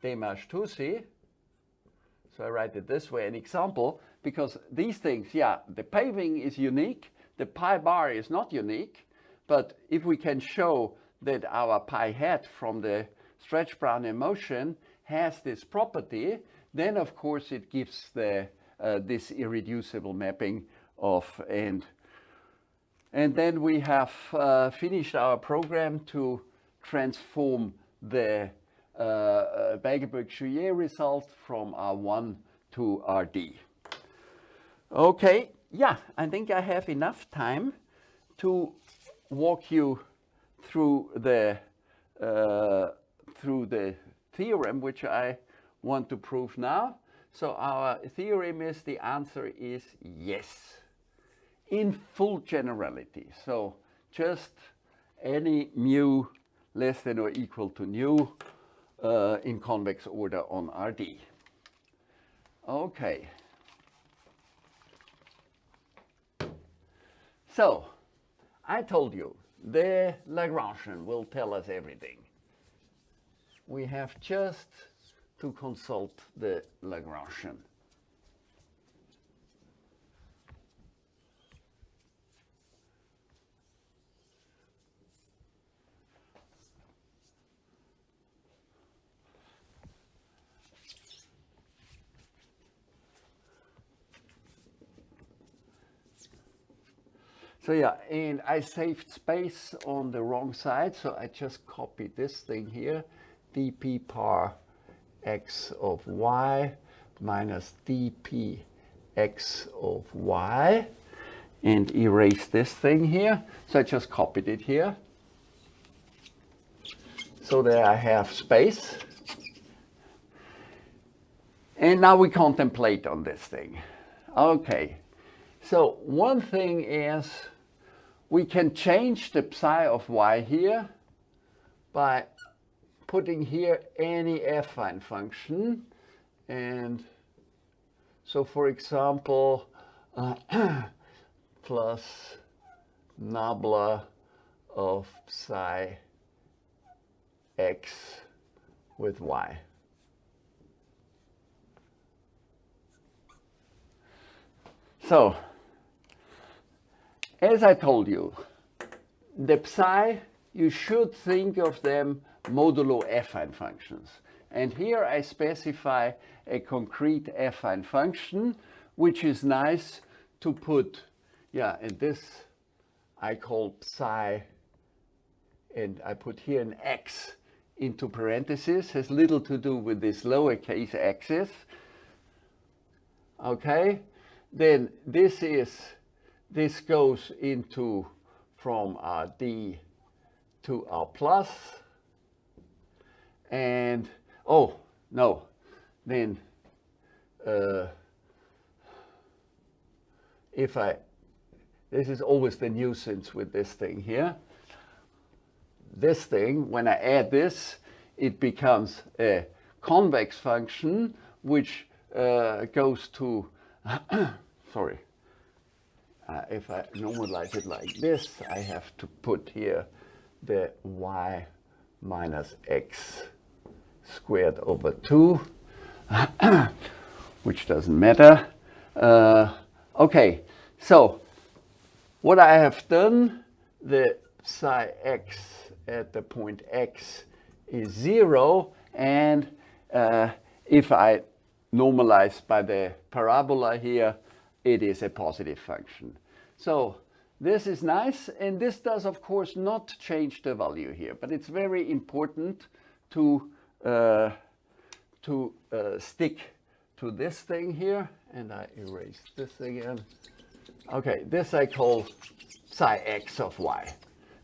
De March-Touzi. So I write it this way, an example, because these things, yeah, the paving is unique, the pi bar is not unique, but if we can show that our pi hat from the stretch Brownian motion has this property, then of course it gives the, uh, this irreducible mapping of and and then we have uh, finished our program to transform the uh, uh Beiglböck result from R1 to RD. Okay, yeah, I think I have enough time to walk you through the uh, through the theorem which I want to prove now. So our theorem is the answer is yes in full generality. So just any mu less than or equal to nu uh, in convex order on RD. Okay. So I told you the Lagrangian will tell us everything we have just to consult the Lagrangian. So yeah, and I saved space on the wrong side, so I just copied this thing here dp par x of y minus dp x of y and erase this thing here. So I just copied it here. So there I have space. And now we contemplate on this thing. Okay, so one thing is we can change the psi of y here by putting here any affine function. And so for example, uh, [CLEARS THROAT] plus nabla of psi x with y. So, as I told you, the psi, you should think of them modulo affine functions. And here I specify a concrete affine function, which is nice to put, yeah, and this I call psi, and I put here an x into parentheses, has little to do with this lowercase x's. Okay, then this is, this goes into from RD to our plus, and oh no. Then uh, if I this is always the nuisance with this thing here. This thing when I add this it becomes a convex function which uh, goes to [COUGHS] sorry. Uh, if I normalize it like this I have to put here the y minus x squared over 2. [CLEARS THROAT] which doesn't matter. Uh, okay, so what I have done, the psi x at the point x is zero, and uh, if I normalize by the parabola here, it is a positive function. So this is nice, and this does, of course, not change the value here, but it's very important to, uh, to uh, stick to this thing here, and I erase this again. Okay, this I call psi x of y.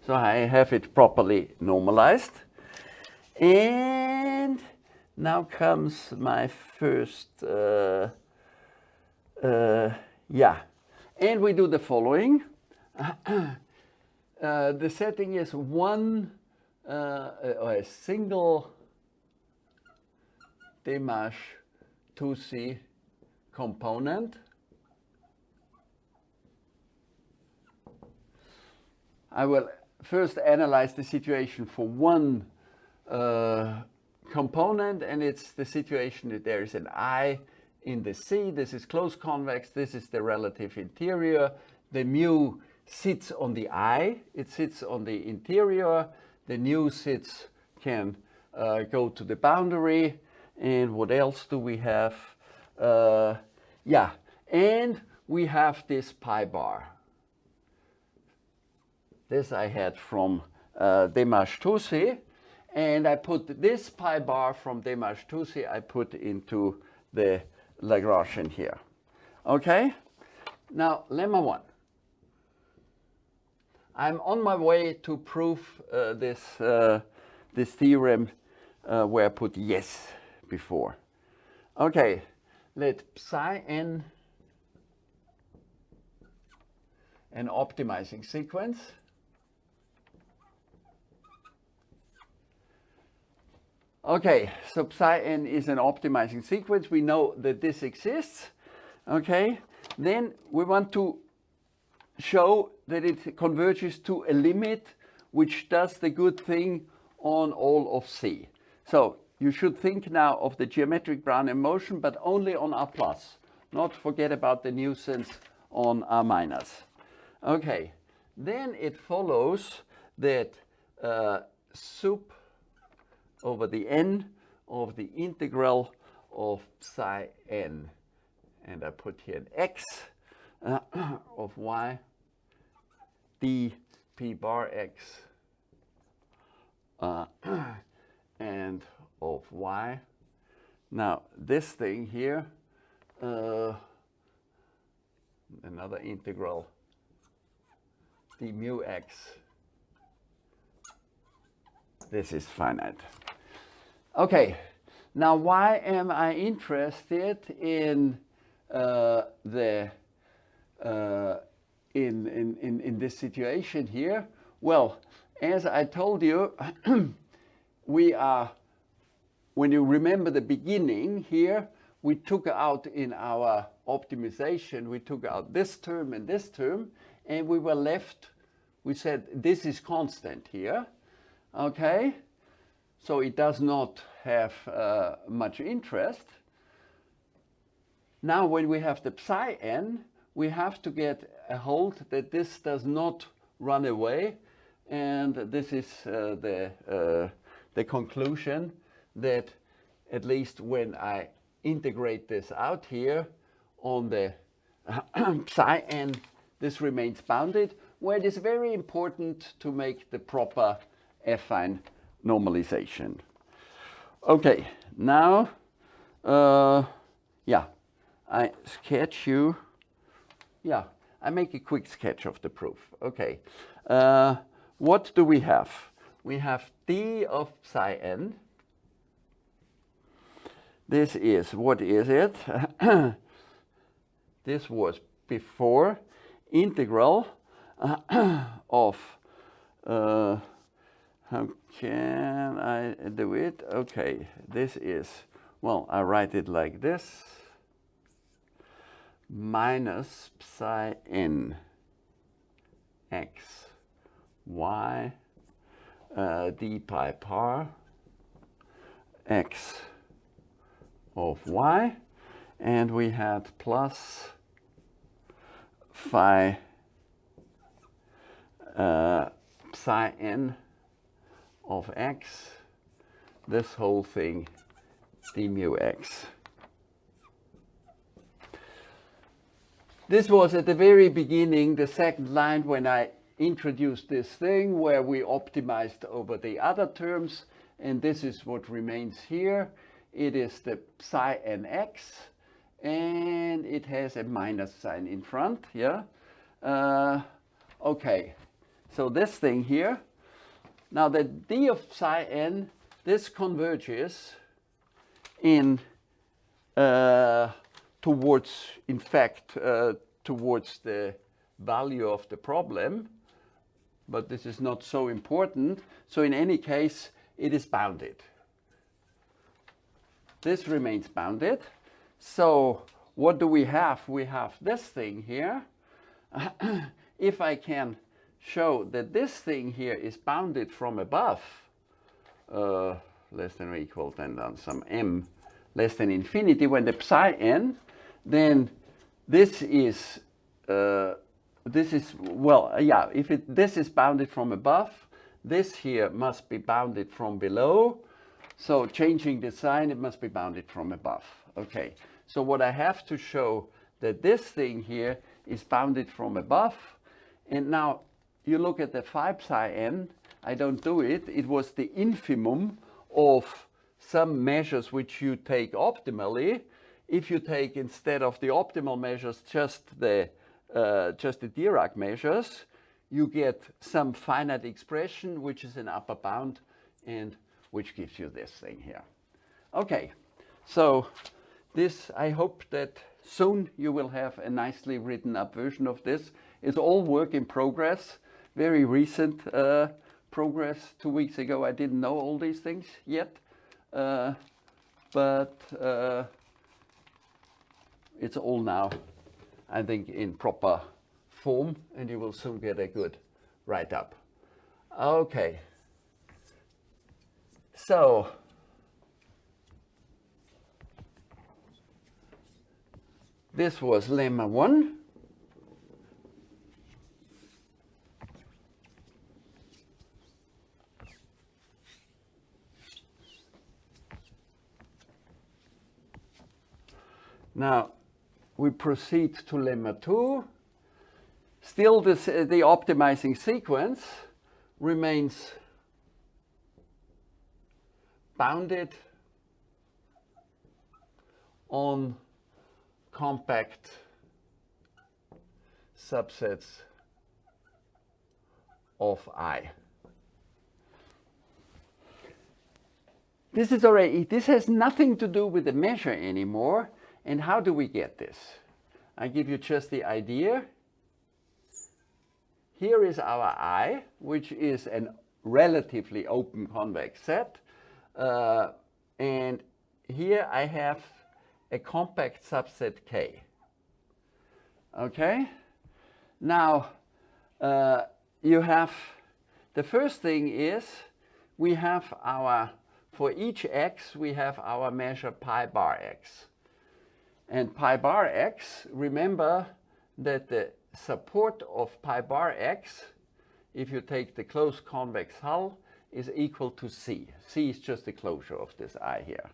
So I have it properly normalized. And now comes my first, uh, uh, yeah. And we do the following. [COUGHS] uh, the setting is one, uh, a single De March-Touzi component. I will first analyze the situation for one uh, component and it's the situation that there is an I in the C. This is closed convex. This is the relative interior. The mu sits on the I. It sits on the interior. The nu sits can uh, go to the boundary. And what else do we have? Uh, yeah, and we have this pi bar. This I had from uh, Touzi. And I put this pi bar from Touzi, I put into the Lagrangian here. Okay? Now, lemma 1. I'm on my way to prove uh, this, uh, this theorem uh, where I put yes before. Okay, let psi n an optimizing sequence Okay, so psi n is an optimizing sequence. We know that this exists. Okay, then we want to show that it converges to a limit which does the good thing on all of C. So you should think now of the geometric Brownian motion, but only on R plus. Not forget about the nuisance on R minus. Okay, then it follows that uh, sup over the n of the integral of psi n. And I put here an x uh, [CLEARS THROAT] of y d p bar x uh, [CLEARS THROAT] and of y. Now this thing here, uh, another integral d mu x, this is finite. Okay, now why am I interested in uh, the uh, in, in, in, in this situation here? Well, as I told you, [CLEARS THROAT] we are, when you remember the beginning here, we took out in our optimization, we took out this term and this term, and we were left, we said this is constant here, okay? So it does not have uh, much interest. Now when we have the psi n, we have to get a hold that this does not run away. And this is uh, the, uh, the conclusion that at least when I integrate this out here on the [CLEARS THROAT] psi n, this remains bounded, where it is very important to make the proper affine normalization. Okay, now, uh, yeah, I sketch you, yeah, I make a quick sketch of the proof. Okay, uh, what do we have? We have d of psi n. This is, what is it? [COUGHS] this was before integral [COUGHS] of uh, how can I do it? Okay, this is, well, I write it like this. Minus psi n x y uh, d pi bar x of y and we had plus phi uh, psi n of x, this whole thing d mu x. This was at the very beginning, the second line when I introduced this thing where we optimized over the other terms and this is what remains here. It is the psi nx and it has a minus sign in front, yeah? Uh, okay, so this thing here, now the d of psi n, this converges in uh, towards, in fact, uh, towards the value of the problem, but this is not so important. So in any case, it is bounded. This remains bounded. So what do we have? We have this thing here. [CLEARS THROAT] if I can show that this thing here is bounded from above, uh, less than or equal than some m less than infinity, when the psi n, then this is, uh, this is, well, yeah, if it, this is bounded from above, this here must be bounded from below. So changing the sign, it must be bounded from above. Okay, so what I have to show that this thing here is bounded from above. And now you look at the 5 psi n, I don't do it. It was the infimum of some measures which you take optimally. If you take instead of the optimal measures just the uh, just the Dirac measures, you get some finite expression which is an upper bound and which gives you this thing here. Okay, so this I hope that soon you will have a nicely written up version of this. It's all work in progress, very recent uh, progress. Two weeks ago I didn't know all these things yet, uh, but uh, it's all now, I think, in proper form and you will soon get a good write-up. Okay. So, this was lemma 1. Now, we proceed to lemma 2. Still, this, the optimizing sequence remains bounded on compact subsets of I. This is already, this has nothing to do with the measure anymore. And how do we get this? I give you just the idea. Here is our I, which is a relatively open convex set. Uh, and here I have a compact subset K. Okay? Now, uh, you have, the first thing is we have our, for each x, we have our measure pi bar x. And pi bar x, remember that the support of pi bar x, if you take the closed convex hull, is equal to c. c is just the closure of this i here.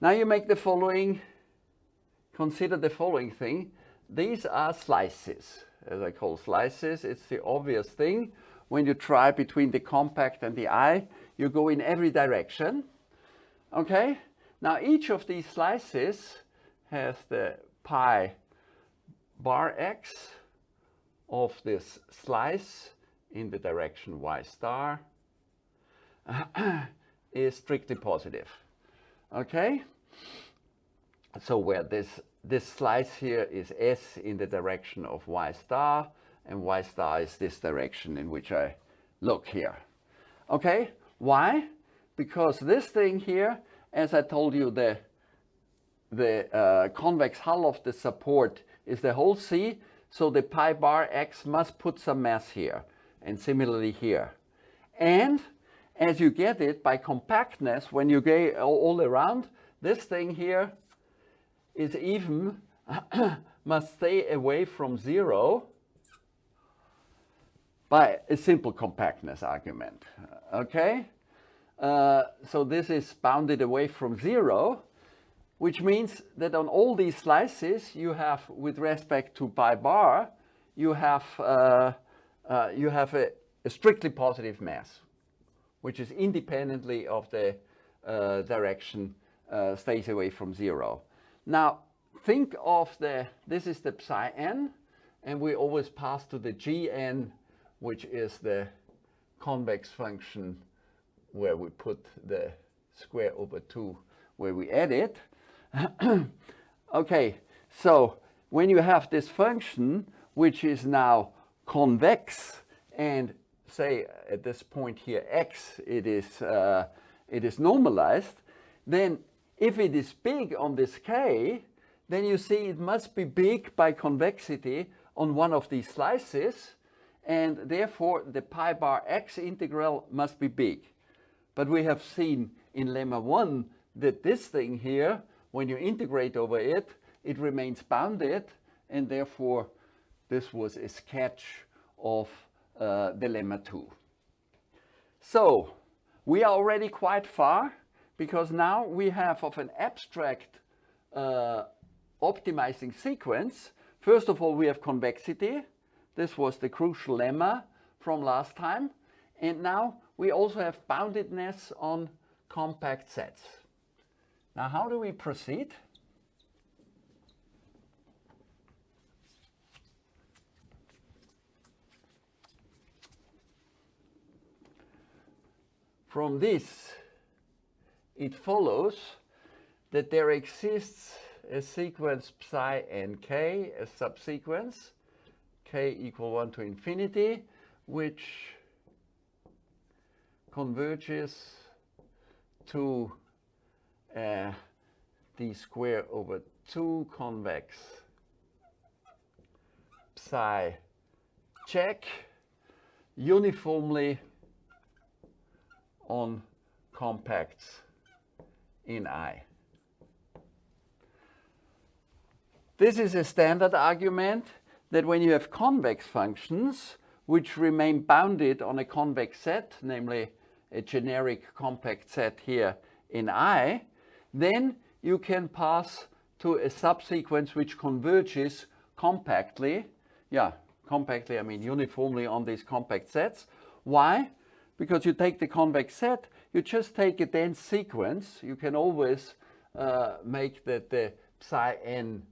Now you make the following, consider the following thing. These are slices, as I call slices. It's the obvious thing. When you try between the compact and the i, you go in every direction. Okay? Now each of these slices has the pi bar x of this slice in the direction y star [CLEARS THROAT] is strictly positive. Okay? So where this, this slice here is s in the direction of y star, and y star is this direction in which I look here. Okay? Why? Because this thing here, as I told you, the the uh, convex hull of the support is the whole C, so the pi bar x must put some mass here, and similarly here. And as you get it by compactness, when you go all around, this thing here is even, [COUGHS] must stay away from zero by a simple compactness argument, okay? Uh, so this is bounded away from zero, which means that on all these slices you have, with respect to pi bar, you have, uh, uh, you have a, a, strictly positive mass, which is independently of the uh, direction uh, stays away from zero. Now, think of the, this is the psi n, and we always pass to the gn, which is the convex function where we put the square over 2 where we add it. [COUGHS] okay, so when you have this function which is now convex and say at this point here x it is uh, it is normalized then if it is big on this k then you see it must be big by convexity on one of these slices and therefore the pi bar x integral must be big. But we have seen in lemma 1 that this thing here when you integrate over it, it remains bounded and therefore this was a sketch of uh, the lemma 2. So we are already quite far because now we have of an abstract uh, optimizing sequence. First of all, we have convexity. This was the crucial lemma from last time. And now we also have boundedness on compact sets. Now, how do we proceed? From this, it follows that there exists a sequence psi n k, a subsequence, k equal 1 to infinity, which converges to uh, d square over 2 convex psi check uniformly on compacts in I. This is a standard argument that when you have convex functions which remain bounded on a convex set, namely a generic compact set here in I, then you can pass to a subsequence which converges compactly. Yeah, compactly, I mean uniformly on these compact sets. Why? Because you take the convex set, you just take a dense sequence. You can always uh, make that the psi n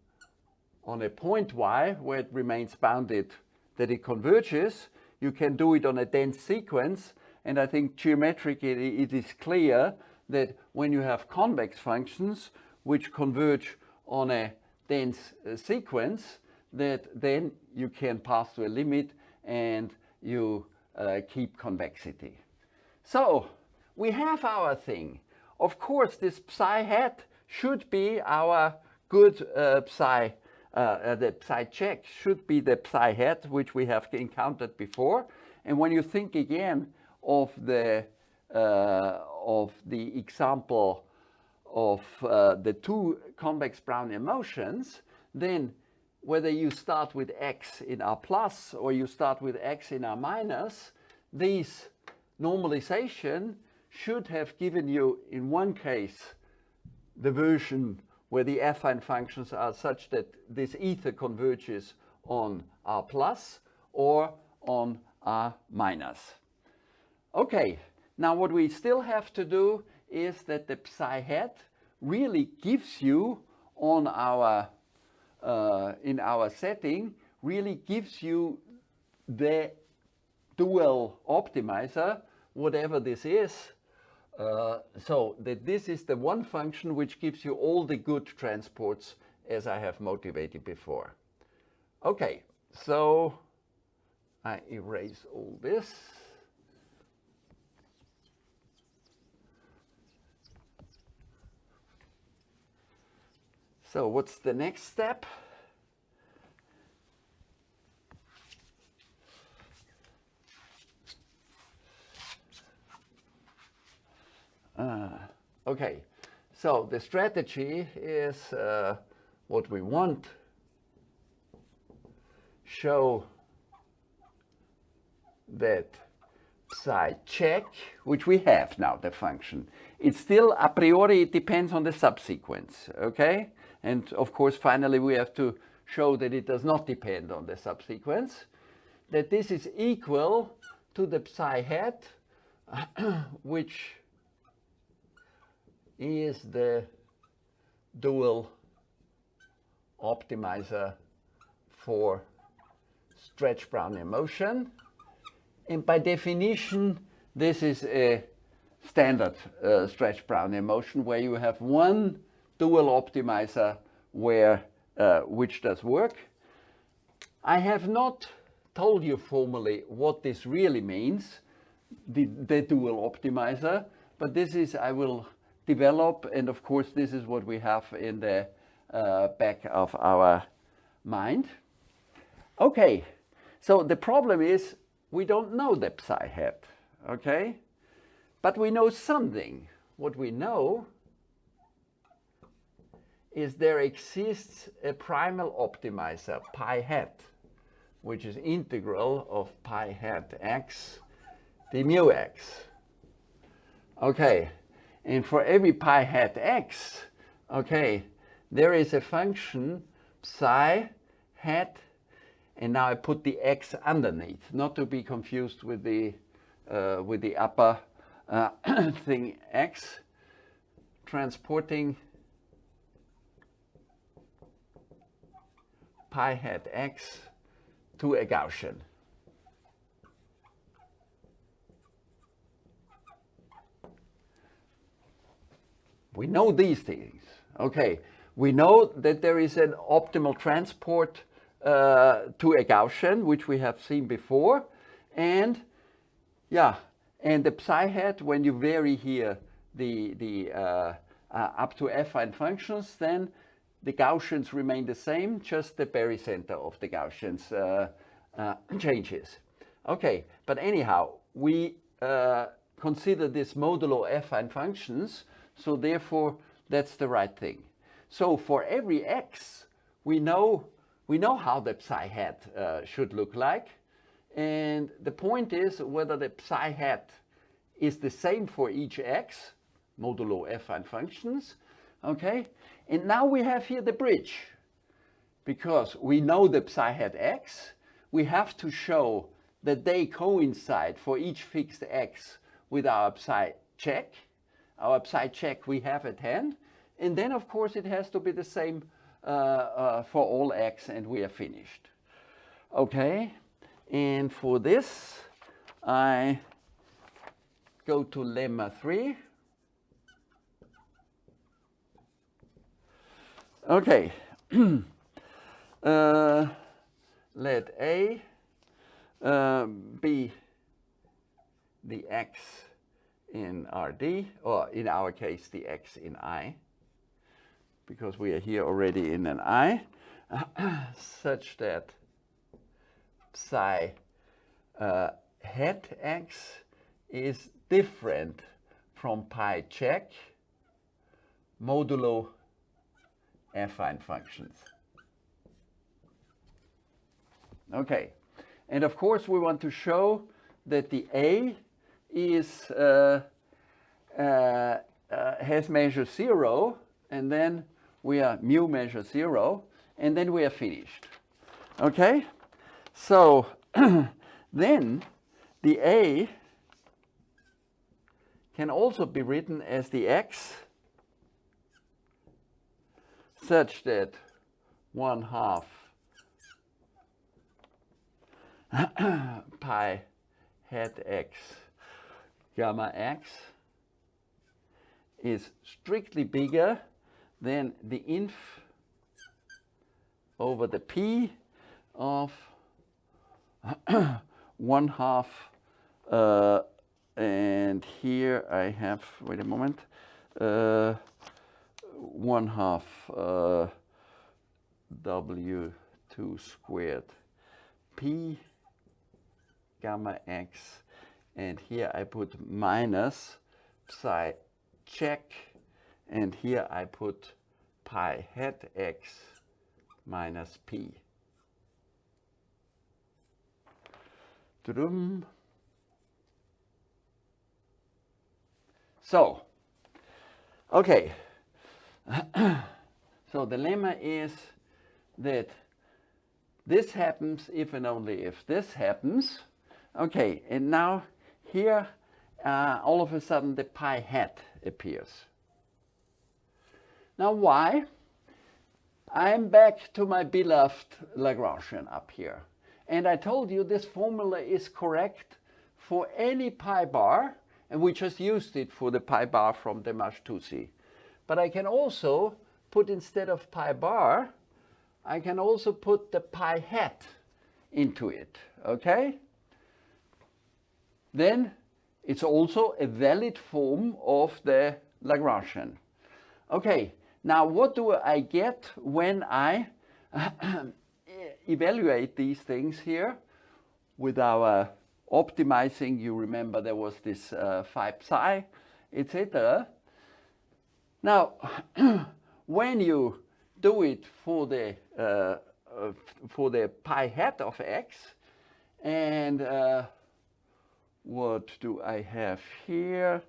on a point y, where it remains bounded, that it converges. You can do it on a dense sequence. And I think geometrically it is clear that when you have convex functions which converge on a dense uh, sequence, that then you can pass to a limit and you uh, keep convexity. So we have our thing. Of course, this psi hat should be our good uh, psi, uh, uh, the psi check should be the psi hat, which we have encountered before. And when you think again of the uh, of the example of uh, the two convex Brownian motions, then whether you start with x in R plus or you start with x in R minus, these normalization should have given you, in one case, the version where the affine functions are such that this ether converges on R plus or on R minus. Okay, now what we still have to do is that the psi hat really gives you on our, uh, in our setting, really gives you the dual optimizer, whatever this is. Uh, so that this is the one function which gives you all the good transports as I have motivated before. Okay, so I erase all this. So what's the next step? Uh, okay, So the strategy is uh, what we want. Show that psi check, which we have now, the function. It's still a priori, it depends on the subsequence, okay? And of course, finally, we have to show that it does not depend on the subsequence, that this is equal to the psi hat, [CLEARS THROAT] which is the dual optimizer for stretch Brownian motion. And by definition, this is a standard uh, stretch Brownian motion where you have one dual optimizer where uh, which does work. I have not told you formally what this really means, the, the dual optimizer, but this is, I will develop, and of course this is what we have in the uh, back of our mind. Okay, so the problem is we don't know the psi hat, okay? But we know something. What we know is there exists a primal optimizer, pi hat, which is integral of pi hat x d mu x. Okay, and for every pi hat x, okay, there is a function psi hat, and now I put the x underneath, not to be confused with the uh, with the upper uh, [COUGHS] thing x, transporting pi hat x to a Gaussian. We know these things. Okay, we know that there is an optimal transport uh, to a Gaussian, which we have seen before. And yeah, and the psi hat, when you vary here the, the uh, uh, up to affine functions, then the Gaussians remain the same, just the barycenter of the Gaussians uh, uh, [CLEARS THROAT] changes. Okay, but anyhow, we uh, consider this modulo affine functions, so therefore that's the right thing. So for every x, we know, we know how the psi hat uh, should look like. And the point is whether the psi hat is the same for each x, modulo affine functions, okay? And now we have here the bridge. Because we know the psi hat x, we have to show that they coincide for each fixed x with our psi check. Our psi check we have at hand. And then, of course, it has to be the same uh, uh, for all x, and we are finished. Okay, and for this, I go to lemma 3. Okay, [CLEARS THROAT] uh, let A uh, be the x in RD, or in our case, the x in I, because we are here already in an I, [CLEARS THROAT] such that psi uh, hat x is different from pi check modulo affine functions. Okay, and of course we want to show that the A is uh, uh, uh, has measure zero, and then we are mu measure zero, and then we are finished. Okay, so [CLEARS THROAT] then the A can also be written as the x such that 1 half. [CLEARS THROAT] Pi hat x. Gamma x is strictly bigger than the inf over the p of [CLEARS THROAT] 1 half uh, and here I have, wait a moment, uh, one half uh, W2 squared P gamma X and here I put minus psi check and here I put pi hat x minus p. Drum. So, okay. [CLEARS THROAT] so the lemma is that this happens if and only if this happens. Okay, and now here uh, all of a sudden the pi hat appears. Now why? I'm back to my beloved Lagrangian up here. And I told you this formula is correct for any pi bar, and we just used it for the pi bar from the March-Touzi. But I can also put instead of pi bar, I can also put the pi hat into it, okay? Then it's also a valid form of the Lagrangian. Okay, now what do I get when I [COUGHS] evaluate these things here with our optimizing, you remember there was this uh, 5 psi, etc. Now, [CLEARS THROAT] when you do it for the uh, for the pi hat of x, and uh, what do I have here?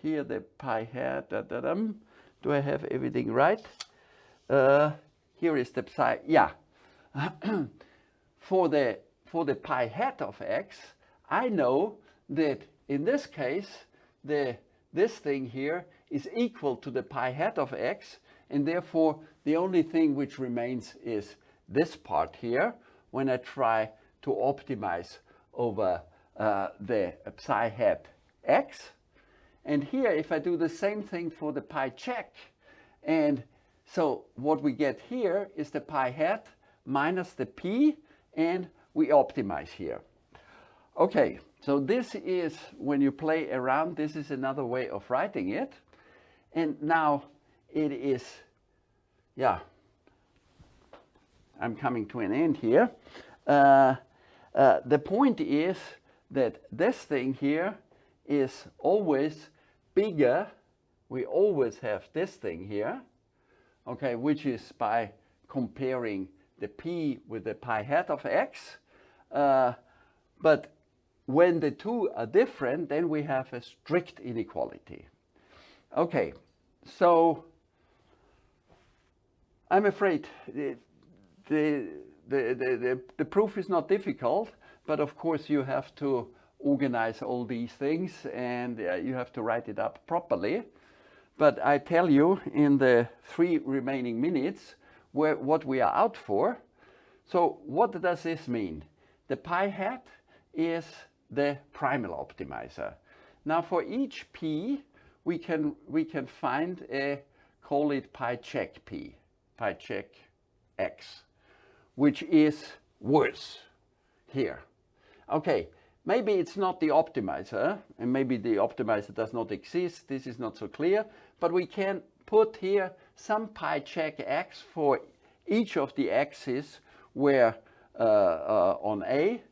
Here the pi hat. Da, da, dum. Do I have everything right? Uh, here is the psi. Yeah. [CLEARS THROAT] for the for the pi hat of x, I know that in this case the this thing here is equal to the pi hat of x and therefore the only thing which remains is this part here when I try to optimize over uh, the psi hat x. And here if I do the same thing for the pi check and so what we get here is the pi hat minus the p and we optimize here. Okay, so this is when you play around, this is another way of writing it. And now it is, yeah, I'm coming to an end here. Uh, uh, the point is that this thing here is always bigger. We always have this thing here, okay, which is by comparing the p with the pi hat of x. Uh, but when the two are different, then we have a strict inequality. Okay, so I'm afraid the, the, the, the, proof is not difficult, but of course you have to organize all these things and uh, you have to write it up properly. But I tell you in the three remaining minutes where, what we are out for. So what does this mean? The pi hat is the primal optimizer. Now for each p, we can, we can find a, call it pi check p, pi check x, which is worse here. Okay, maybe it's not the optimizer, and maybe the optimizer does not exist, this is not so clear, but we can put here some pi check x for each of the x's where uh, uh, on A,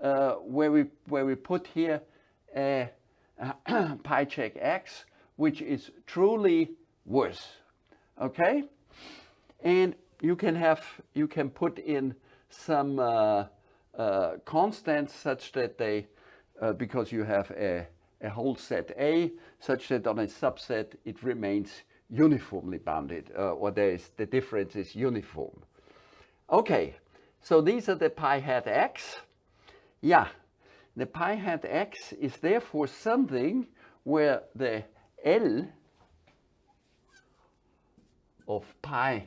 uh, where we where we put here a [COUGHS] pi check x, which is truly worse. Okay, and you can have you can put in some uh, uh, constants such that they uh, because you have a a whole set A such that on a subset it remains uniformly bounded or there is the difference is uniform. Okay, so these are the pi hat x. Yeah, the pi hat x is therefore something where the L of pi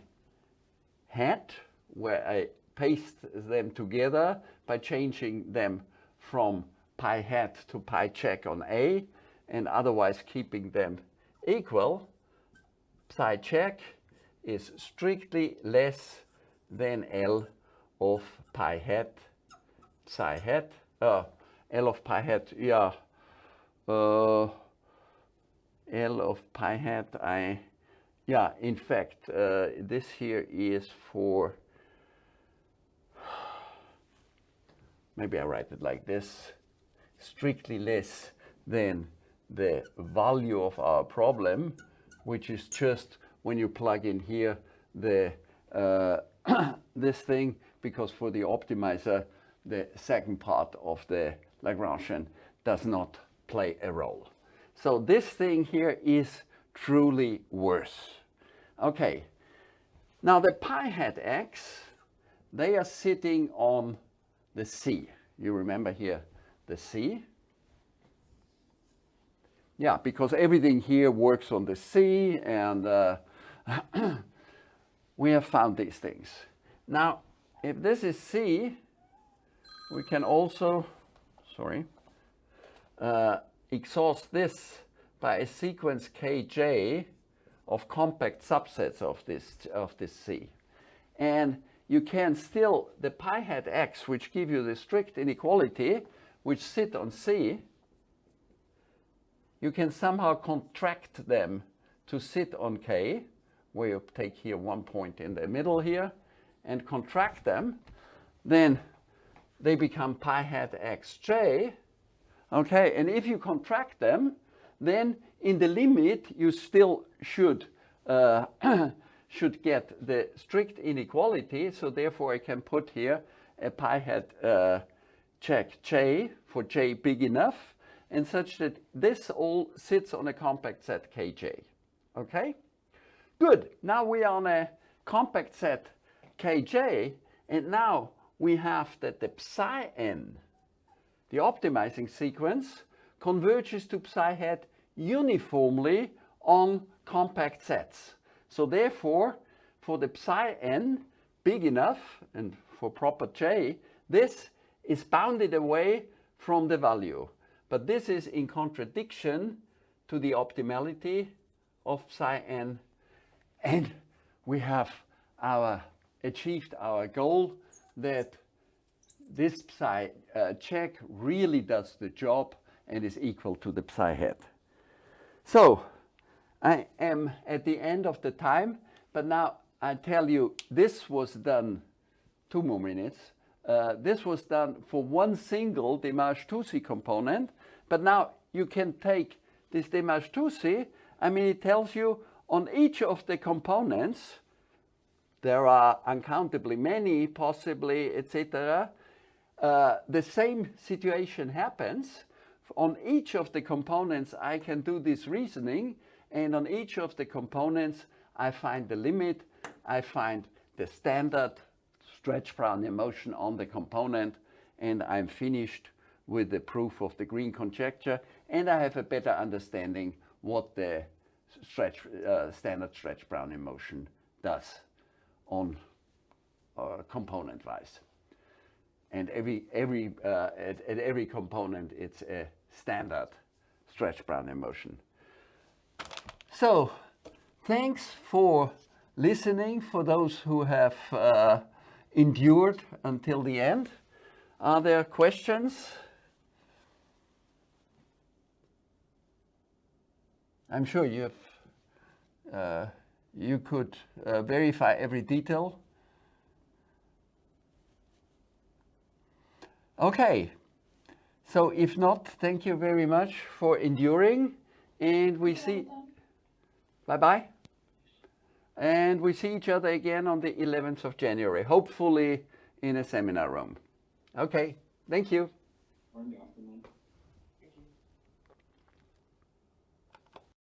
hat, where I paste them together by changing them from pi hat to pi check on A and otherwise keeping them equal, psi check is strictly less than L of pi hat psi hat, uh, L of pi hat, yeah, uh, L of pi hat, I, yeah, in fact, uh, this here is for, [SIGHS] maybe I write it like this, strictly less than the value of our problem, which is just when you plug in here the uh, [COUGHS] this thing, because for the optimizer, the second part of the Lagrangian does not play a role. So this thing here is truly worse. Okay, now the pi hat x, they are sitting on the C. You remember here the C? Yeah, because everything here works on the C and uh, [CLEARS THROAT] we have found these things. Now, if this is C, we can also, sorry, uh, exhaust this by a sequence kj of compact subsets of this, of this C. And you can still, the pi hat x, which give you the strict inequality, which sit on C, you can somehow contract them to sit on K, where you take here one point in the middle here, and contract them, then they become pi hat xj, okay, and if you contract them, then in the limit you still should uh, [CLEARS THROAT] should get the strict inequality, so therefore I can put here a pi hat uh, check j for j big enough, and such that this all sits on a compact set kj, okay? Good, now we are on a compact set kj, and now we have that the psi n, the optimizing sequence, converges to psi hat uniformly on compact sets. So therefore, for the psi n big enough, and for proper j, this is bounded away from the value. But this is in contradiction to the optimality of psi n. And we have our achieved our goal that this psi uh, check really does the job and is equal to the psi hat. So I am at the end of the time, but now I tell you this was done two more minutes. Uh, this was done for one single De March-Touzi component, but now you can take this De March-Touzi, I mean it tells you on each of the components, there are uncountably many, possibly, etc. Uh, the same situation happens. On each of the components, I can do this reasoning, and on each of the components, I find the limit, I find the standard stretch Brownian motion on the component, and I'm finished with the proof of the green conjecture, and I have a better understanding what the stretch, uh, standard stretch Brownian motion does on uh, component wise. And every, every, uh, at, at, every component, it's a standard stretch Brown motion. So thanks for listening for those who have uh, endured until the end. Are there questions? I'm sure you have uh, you could uh, verify every detail. Okay, so if not, thank you very much for enduring and we see, bye-bye. And we see each other again on the 11th of January, hopefully in a seminar room. Okay, thank you.